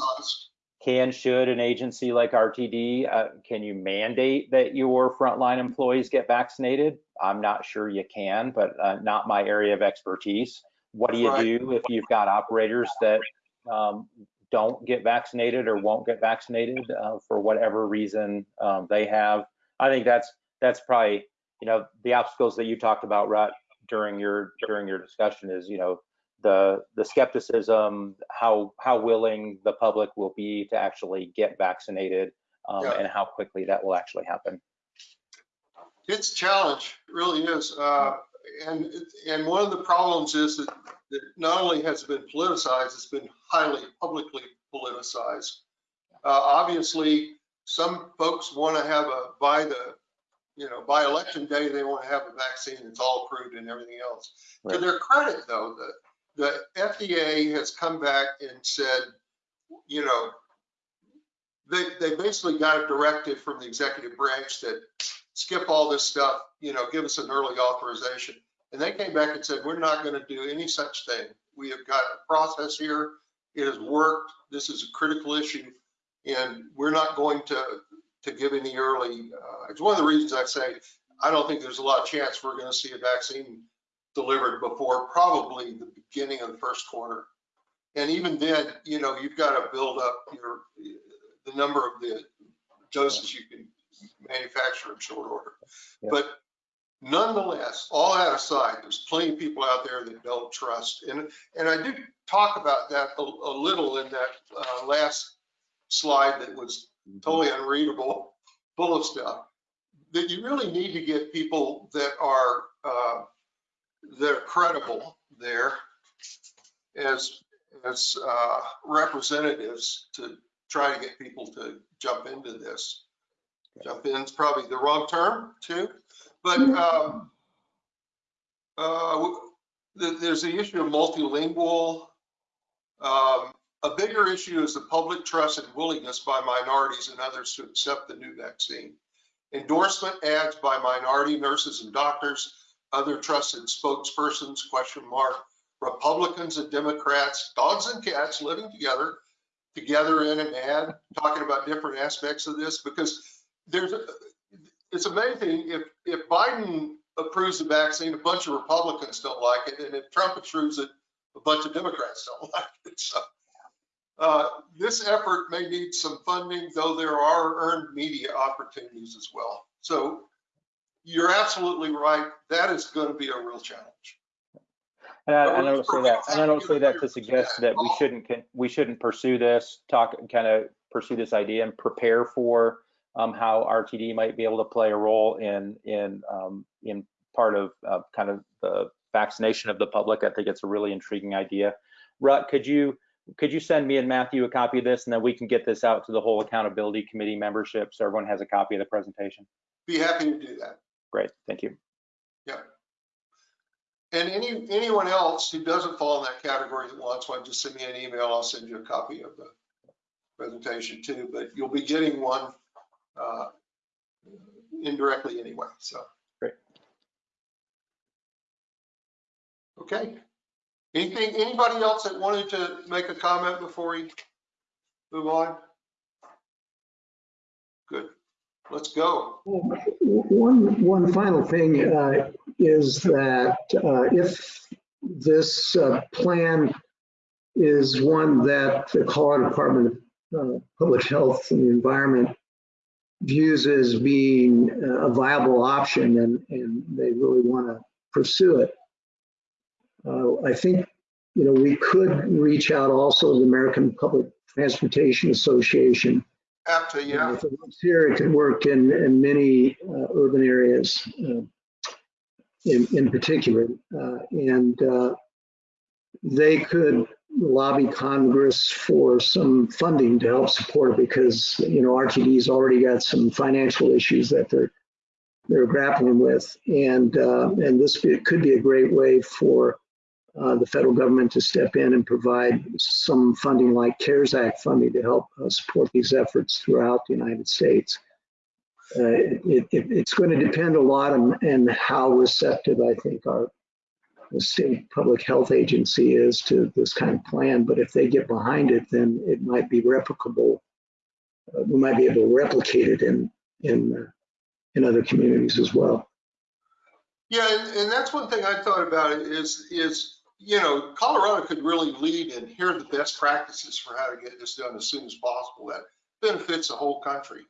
can, should an agency like RTD, uh, can you mandate that your frontline employees get vaccinated? I'm not sure you can, but uh, not my area of expertise. What do you Right. do if you've got operators that um, don't get vaccinated or won't get vaccinated uh, for whatever reason um, they have? I think that's that's probably you know the obstacles that you talked about, Rutt, during your during your discussion is you know the the skepticism, how how willing the public will be to actually get vaccinated, um, Yeah. and how quickly that will actually happen. It's a challenge, it really is. Uh, and, and one of the problems is that, that not only has it been politicized, it's been highly publicly politicized. Uh, obviously, some folks want to have a, by the, you know, by election day, they want to have a vaccine that's all approved and everything else. To their credit, though, the, the FDA has come back and said, you know, they, they basically got a directive from the executive branch that skip all this stuff, you know, give us an early authorization. And they came back and said, we're not going to do any such thing. We have got a process here. It has worked. This is a critical issue. And we're not going to, to give any early, uh, it's one of the reasons I say, I don't think there's a lot of chance we're going to see a vaccine delivered before probably the beginning of the first quarter. And even then, you know, you've got to build up your, the number of the doses you can manufacture in short order. Yeah. But nonetheless, all that aside, there's plenty of people out there that don't trust. And, and I did talk about that a, a little in that uh, last slide that was totally unreadable, full of stuff. That you really need to get people that are, uh, that are credible there as, as uh, representatives to, try to get people to jump into this. Jump in is probably the wrong term too, but um, uh, th- there's the issue of multilingual. Um, a bigger issue is the public trust and willingness by minorities and others to accept the new vaccine. Endorsement ads by minority nurses and doctors, other trusted spokespersons, question mark, Republicans and Democrats, dogs and cats living together, together in an ad, talking about different aspects of this, because there's, a- it's amazing, if, if Biden approves the vaccine, a bunch of Republicans don't like it, and if Trump approves it, a bunch of Democrats don't like it, so. Uh, this effort may need some funding, though there are earned media opportunities as well. So you're absolutely right, that is gonna be a real challenge. And I, and I don't say that, and I don't say that to suggest that we shouldn't, we shouldn't pursue this, talk, kind of pursue this idea and prepare for um, how RTD might be able to play a role in, in, um, in part of, uh, kind of the vaccination of the public. I think it's a really intriguing idea. Rutt, could you, could you send me and Matthew a copy of this and then we can get this out to the whole accountability committee membership so everyone has a copy of the presentation? Be happy to do that. Great, thank you. Yeah. And any, anyone else who doesn't fall in that category that wants one, just send me an email. I'll send you a copy of the presentation too, but you'll be getting one uh, indirectly anyway, so. Great. Okay. Anything, anybody else that wanted to make a comment before we move on? Good. Let's go. One, one final thing uh, is that uh, if this uh, plan is one that the Colorado Department of uh, Public Health and the Environment views as being a viable option and, and they really want to pursue it, uh, I think, you know, we could reach out also to the American Public Transportation Association to, yeah. if it works here, it can work in, in many uh, urban areas uh, in, in particular. Uh, And uh, they could lobby Congress for some funding to help support it because, you know, RTD's already got some financial issues that they're, they're grappling with. And, uh, and this be- could be a great way for uh, the federal government to step in and provide some funding like CARES Act funding to help uh, support these efforts throughout the United States. Uh, it, it, it's going to depend a lot on, on how receptive I think our the state public health agency is to this kind of plan. But if they get behind it, then it might be replicable. Uh, we might be able to replicate it in in uh, in other communities as well. Yeah, and, and that's one thing I thought about is, is, you know, Colorado could really lead and here are the best practices for how to get this done as soon as possible. That benefits the whole country.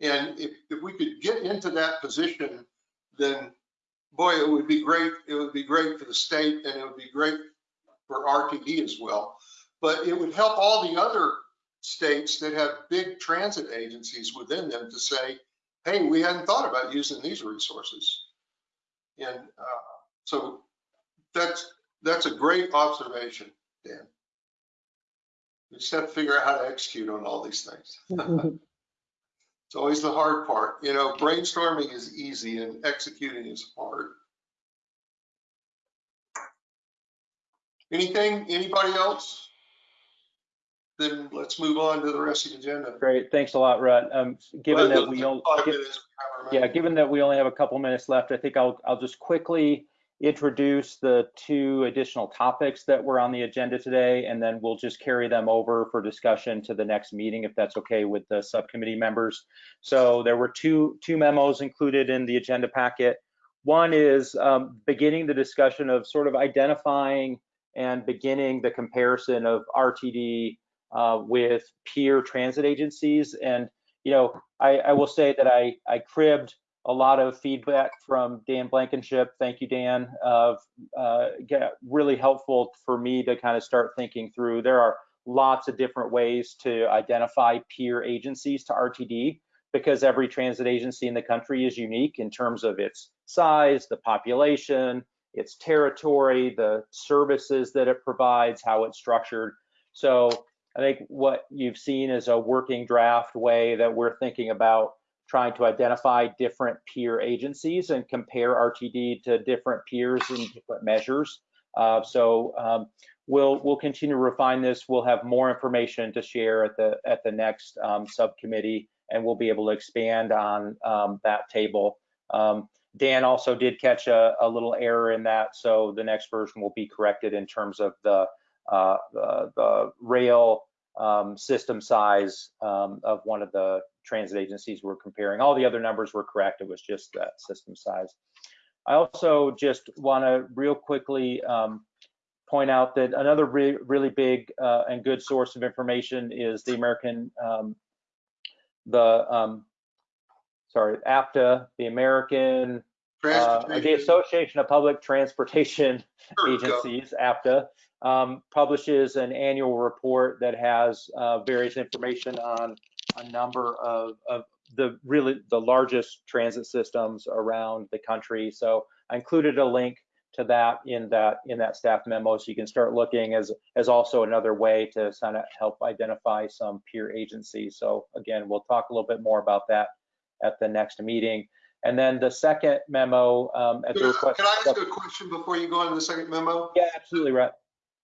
And if, if we could get into that position, then boy, it would be great. It would be great for the state and it would be great for RTD as well. But it would help all the other states that have big transit agencies within them to say, hey, we hadn't thought about using these resources. And uh, so that's, that's a great observation, Dan. We just have to figure out how to execute on all these things. It's always the hard part. You know, brainstorming is easy and executing is hard. Anything, anybody else? Then let's move on to the rest of the agenda. Great, thanks a lot, Rutt. Um, given Well, that we only, yeah, given that we only have a couple minutes left, I think I'll, I'll just quickly introduce the two additional topics that were on the agenda today, and then we'll just carry them over for discussion to the next meeting, if that's okay with the subcommittee members. So there were two, two memos included in the agenda packet. One is um, beginning the discussion of sort of identifying and beginning the comparison of RTD uh, with peer transit agencies. And, you know, I, I will say that I, I cribbed a lot of feedback from Dan Blankenship. Thank you, Dan. Of uh, really helpful for me to kind of start thinking through. There are lots of different ways to identify peer agencies to RTD because every transit agency in the country is unique in terms of its size, the population, its territory, the services that it provides, how it's structured. So I think what you've seen is a working draft way that we're thinking about trying to identify different peer agencies and compare RTD to different peers in different measures. Uh, so um, we'll we'll continue to refine this. We'll have more information to share at the at the next um, subcommittee, and we'll be able to expand on um, that table. Um, Dan also did catch a, a, little error in that, so the next version will be corrected in terms of the uh, the, the, rail um, system size um, of one of the transit agencies we're comparing. All the other numbers were correct. It was just that system size. I also just want to real quickly um, point out that another re really big uh, and good source of information is the American, um, the, um, sorry, APTA, the American, uh, the Association of Public Transportation Agencies, APTA, um, publishes an annual report that has uh, various information on a number of, of the really the largest transit systems around the country. So I included a link to that in that in that staff memo so you can start looking as as also another way to kind of help identify some peer agencies. So again, we'll talk a little bit more about that at the next meeting. And then the second memo um, at can, the request. Can I ask a question before you go into the second memo? Yeah, absolutely, right.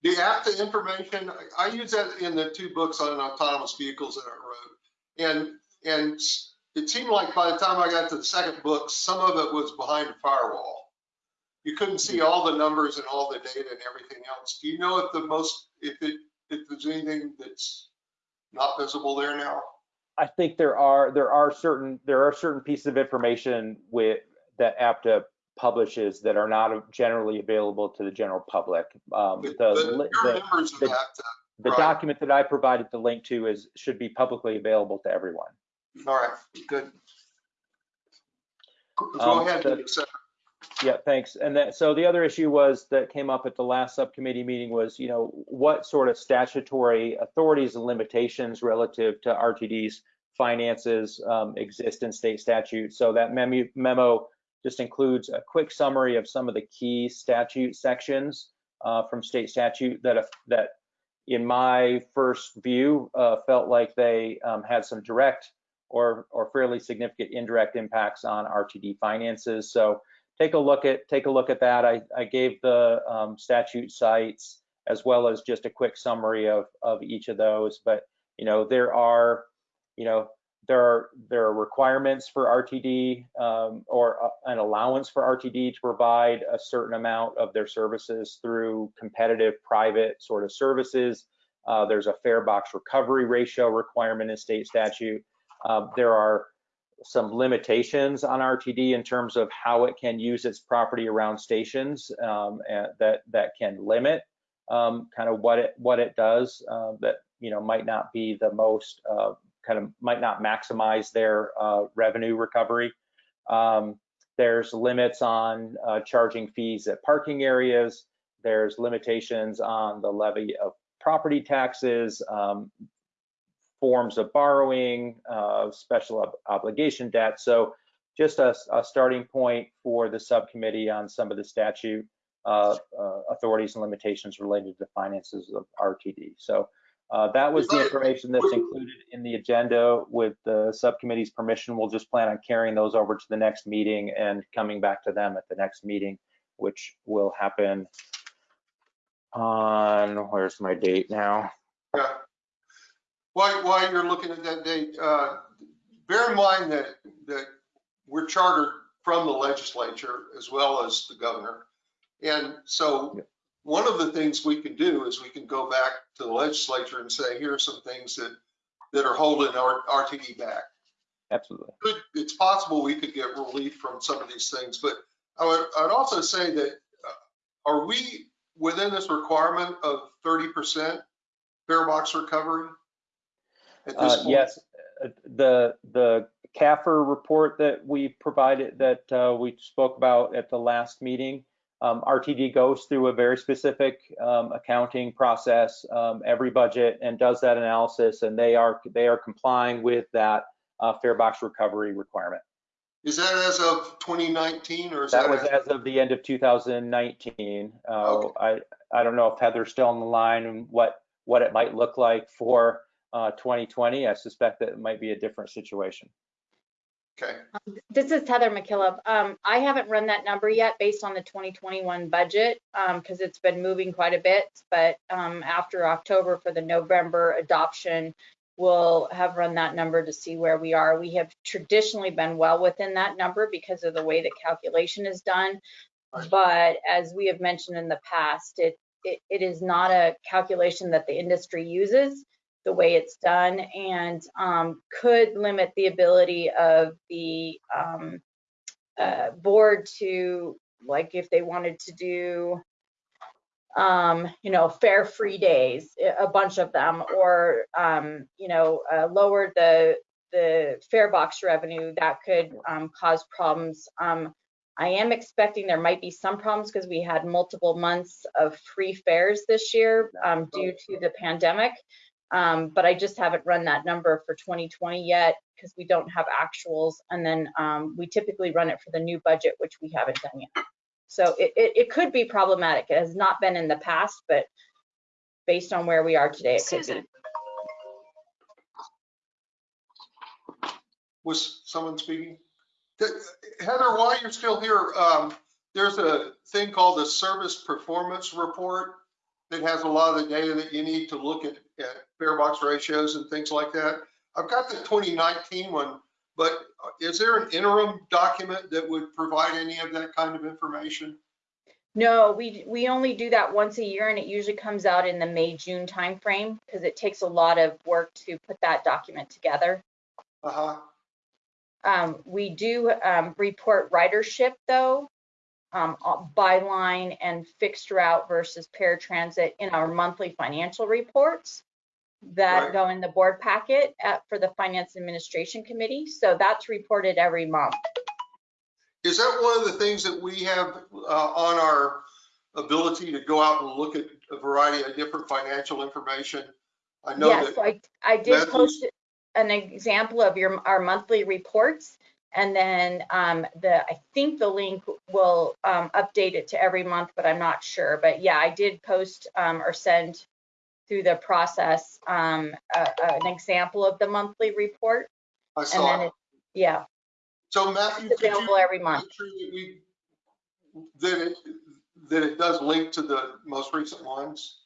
The APTA information, I use that in the two books on autonomous vehicles that I wrote. And and it seemed like by the time I got to the second book, some of it was behind a firewall. You couldn't see all the numbers and all the data and everything else. Do you know if the most, if it, if there's anything that's not visible there now? I think there are there are certain there are certain pieces of information with that APTA publishes that are not generally available to the general public. Um, But- the, the, the- APTA. the right. document that I provided the link to is should be publicly available to everyone. All right, good. Go Um, ahead. the-. Yeah, thanks. And that, so the other issue was that came up at the last subcommittee meeting was, you know, what sort of statutory authorities and limitations relative to RTD's finances um, exist in state statute. So that memo, memo just includes a quick summary of some of the key statute sections uh, from state statute that, that in my first view, uh, felt like they um, had some direct or, or fairly significant indirect impacts on RTD finances. So take a look at take a look at that. I, I gave the um, statute cites as well as just a quick summary of of each of those. But you know there are you know there are there are requirements for RTD um, or uh, an allowance for RTD to provide a certain amount of their services through competitive private sort of services. Uh, there's a fare box recovery ratio requirement in state statute. Uh, there are some limitations on RTD in terms of how it can use its property around stations um, that that can limit um, kind of what it what it does uh, that you know might not be the most uh, kind of might not maximize their uh, revenue recovery. Um, there's limits on uh, charging fees at parking areas. There's limitations on the levy of property taxes, um, forms of borrowing, uh, special ob obligation debt. So just a, a, starting point for the subcommittee on some of the statute uh, uh, authorities and limitations related to finances of RTD. So uh, that was the information that's included in the agenda. With the subcommittee's permission, we'll just plan on carrying those over to the next meeting and coming back to them at the next meeting, which will happen on, where's my date now? Yeah. While, while you're looking at that date, uh, bear in mind that, that we're chartered from the legislature as well as the governor. And so one of the things we can do is we can go back to the legislature and say, here are some things that, that are holding our RTD back. Absolutely. It's possible we could get relief from some of these things, but I would, I'd also say that, uh, are we within this requirement of 30% fare box recovery? At this Uh, point? yes, uh, the the CAFR report that we provided that uh, we spoke about at the last meeting, um, RTD goes through a very specific um, accounting process um, every budget and does that analysis, and they are they are complying with that uh, fare box recovery requirement. Is that as of 2019 or is that? That was as of the end of 2019. Uh, Okay. I I don't know if Heather's still on the line and what what it might look like for uh, 2020, I suspect that it might be a different situation. Okay, This is Heather McKillop. Um, I haven't run that number yet based on the 2021 budget, um, because it's been moving quite a bit. But, um, after October for the November adoption, we'll have run that number to see where we are. We have traditionally been well within that number because of the way the calculation is done. Right. But as we have mentioned in the past, it, it, it is not a calculation that the industry uses the way it's done and um, could limit the ability of the um, uh, board to, like, if they wanted to do, um, you know, fare free days, a bunch of them, or, um, you know, uh, lower the the fare box revenue, that could um, cause problems. Um, I am expecting there might be some problems because we had multiple months of free fares this year due to the pandemic. Um, but I just haven't run that number for 2020 yet because we don't have actuals. And then um, we typically run it for the new budget, which we haven't done yet. So it, it, it could be problematic. It has not been in the past, but based on where we are today, it could be. Was someone speaking? Heather, while you're still here, um, there's a thing called the Service Performance Report that has a lot of the data that you need to look at, at fare box ratios and things like that. I've got the 2019 one, but is there an interim document that would provide any of that kind of information? No, we, we only do that once a year and it usually comes out in the May, June timeframe because it takes a lot of work to put that document together. Uh-huh, Um, we do, um, report ridership though, um, uh, by line and fixed route versus paratransit in our monthly financial reports that Right. go in the board packet at, for the Finance Administration Committee. So that's reported every month. is that one of the things that we have, uh, on our ability to go out and look at a variety of different financial information? I know Yes, that, so I, I did Matthew's- post an example of your, our monthly reports. And then, um, the, I think the link will, um, update it to every month, but I'm not sure. But yeah, I did post, um, or send through the process, um, a, an example of the monthly report. I And saw then it. it, yeah, So Matthew, it's could you available every month. make sure that we, that it, that it does link to the most recent ones?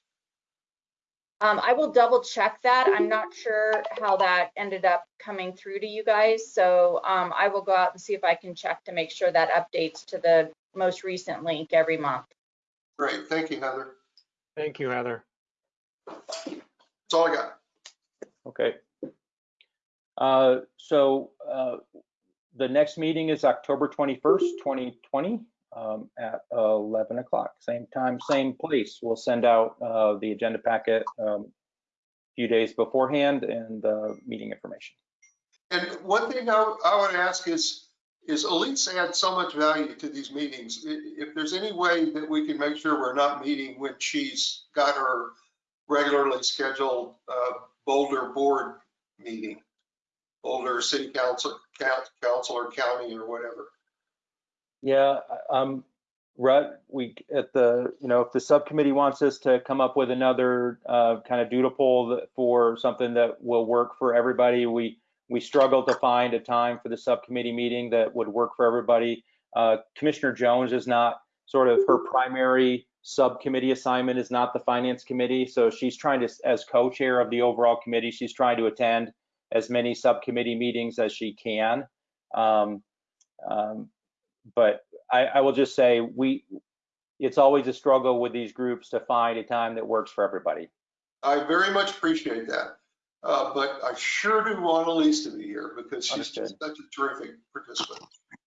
Um, I will double check that. I'm not sure how that ended up coming through to you guys. So, um, I will go out and see if I can check to make sure that updates to the most recent link every month. Great, thank you, Heather. Thank you, Heather. That's all I got. Okay. Uh, So uh, the next meeting is October 21st, 2020 um, at 11 o'clock, same time, same place. We'll send out uh, the agenda packet um, a few days beforehand and uh, meeting information. And one thing I, I would ask is, is Elise's add so much value to these meetings. If there's any way that we can make sure we're not meeting when she's got her regularly scheduled uh, Boulder Board meeting, Boulder City Council, coun- council or county or whatever. Yeah, um, Rutt, we, at the, you know, if the subcommittee wants us to come up with another, uh, kind of doodle poll for something that will work for everybody, we, we struggle to find a time for the subcommittee meeting that would work for everybody. Uh, Commissioner Jones is not, sort of her primary subcommittee assignment is not the finance committee, so she's trying to, as co-chair of the overall committee, she's trying to attend as many subcommittee meetings as she can. Um, um, but I, I will just say we, it's always a struggle with these groups to find a time that works for everybody. I very much appreciate that. Uh, But I sure do want Elise to be here because she's just such a terrific participant.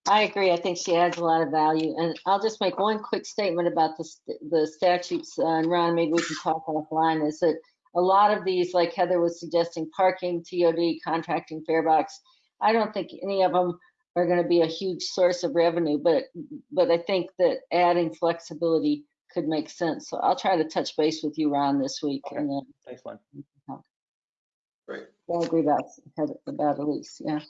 I agree. I think she adds a lot of value. And I'll just make one quick statement about the, the statutes, uh, and Ron, maybe we can talk offline, is that a lot of these, like Heather was suggesting, parking, TOD, contracting, fare box, I don't think any of them are going to be a huge source of revenue, but, but I think that adding flexibility could make sense. So I'll try to touch base with you, Ron, this week. And then Thanks, Lynn. Great. I agree about, Heather- about Elise, yeah.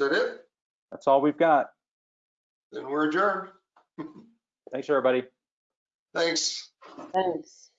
That it? That's all we've got. Then we're adjourned. Thanks, everybody. Thanks. Thanks.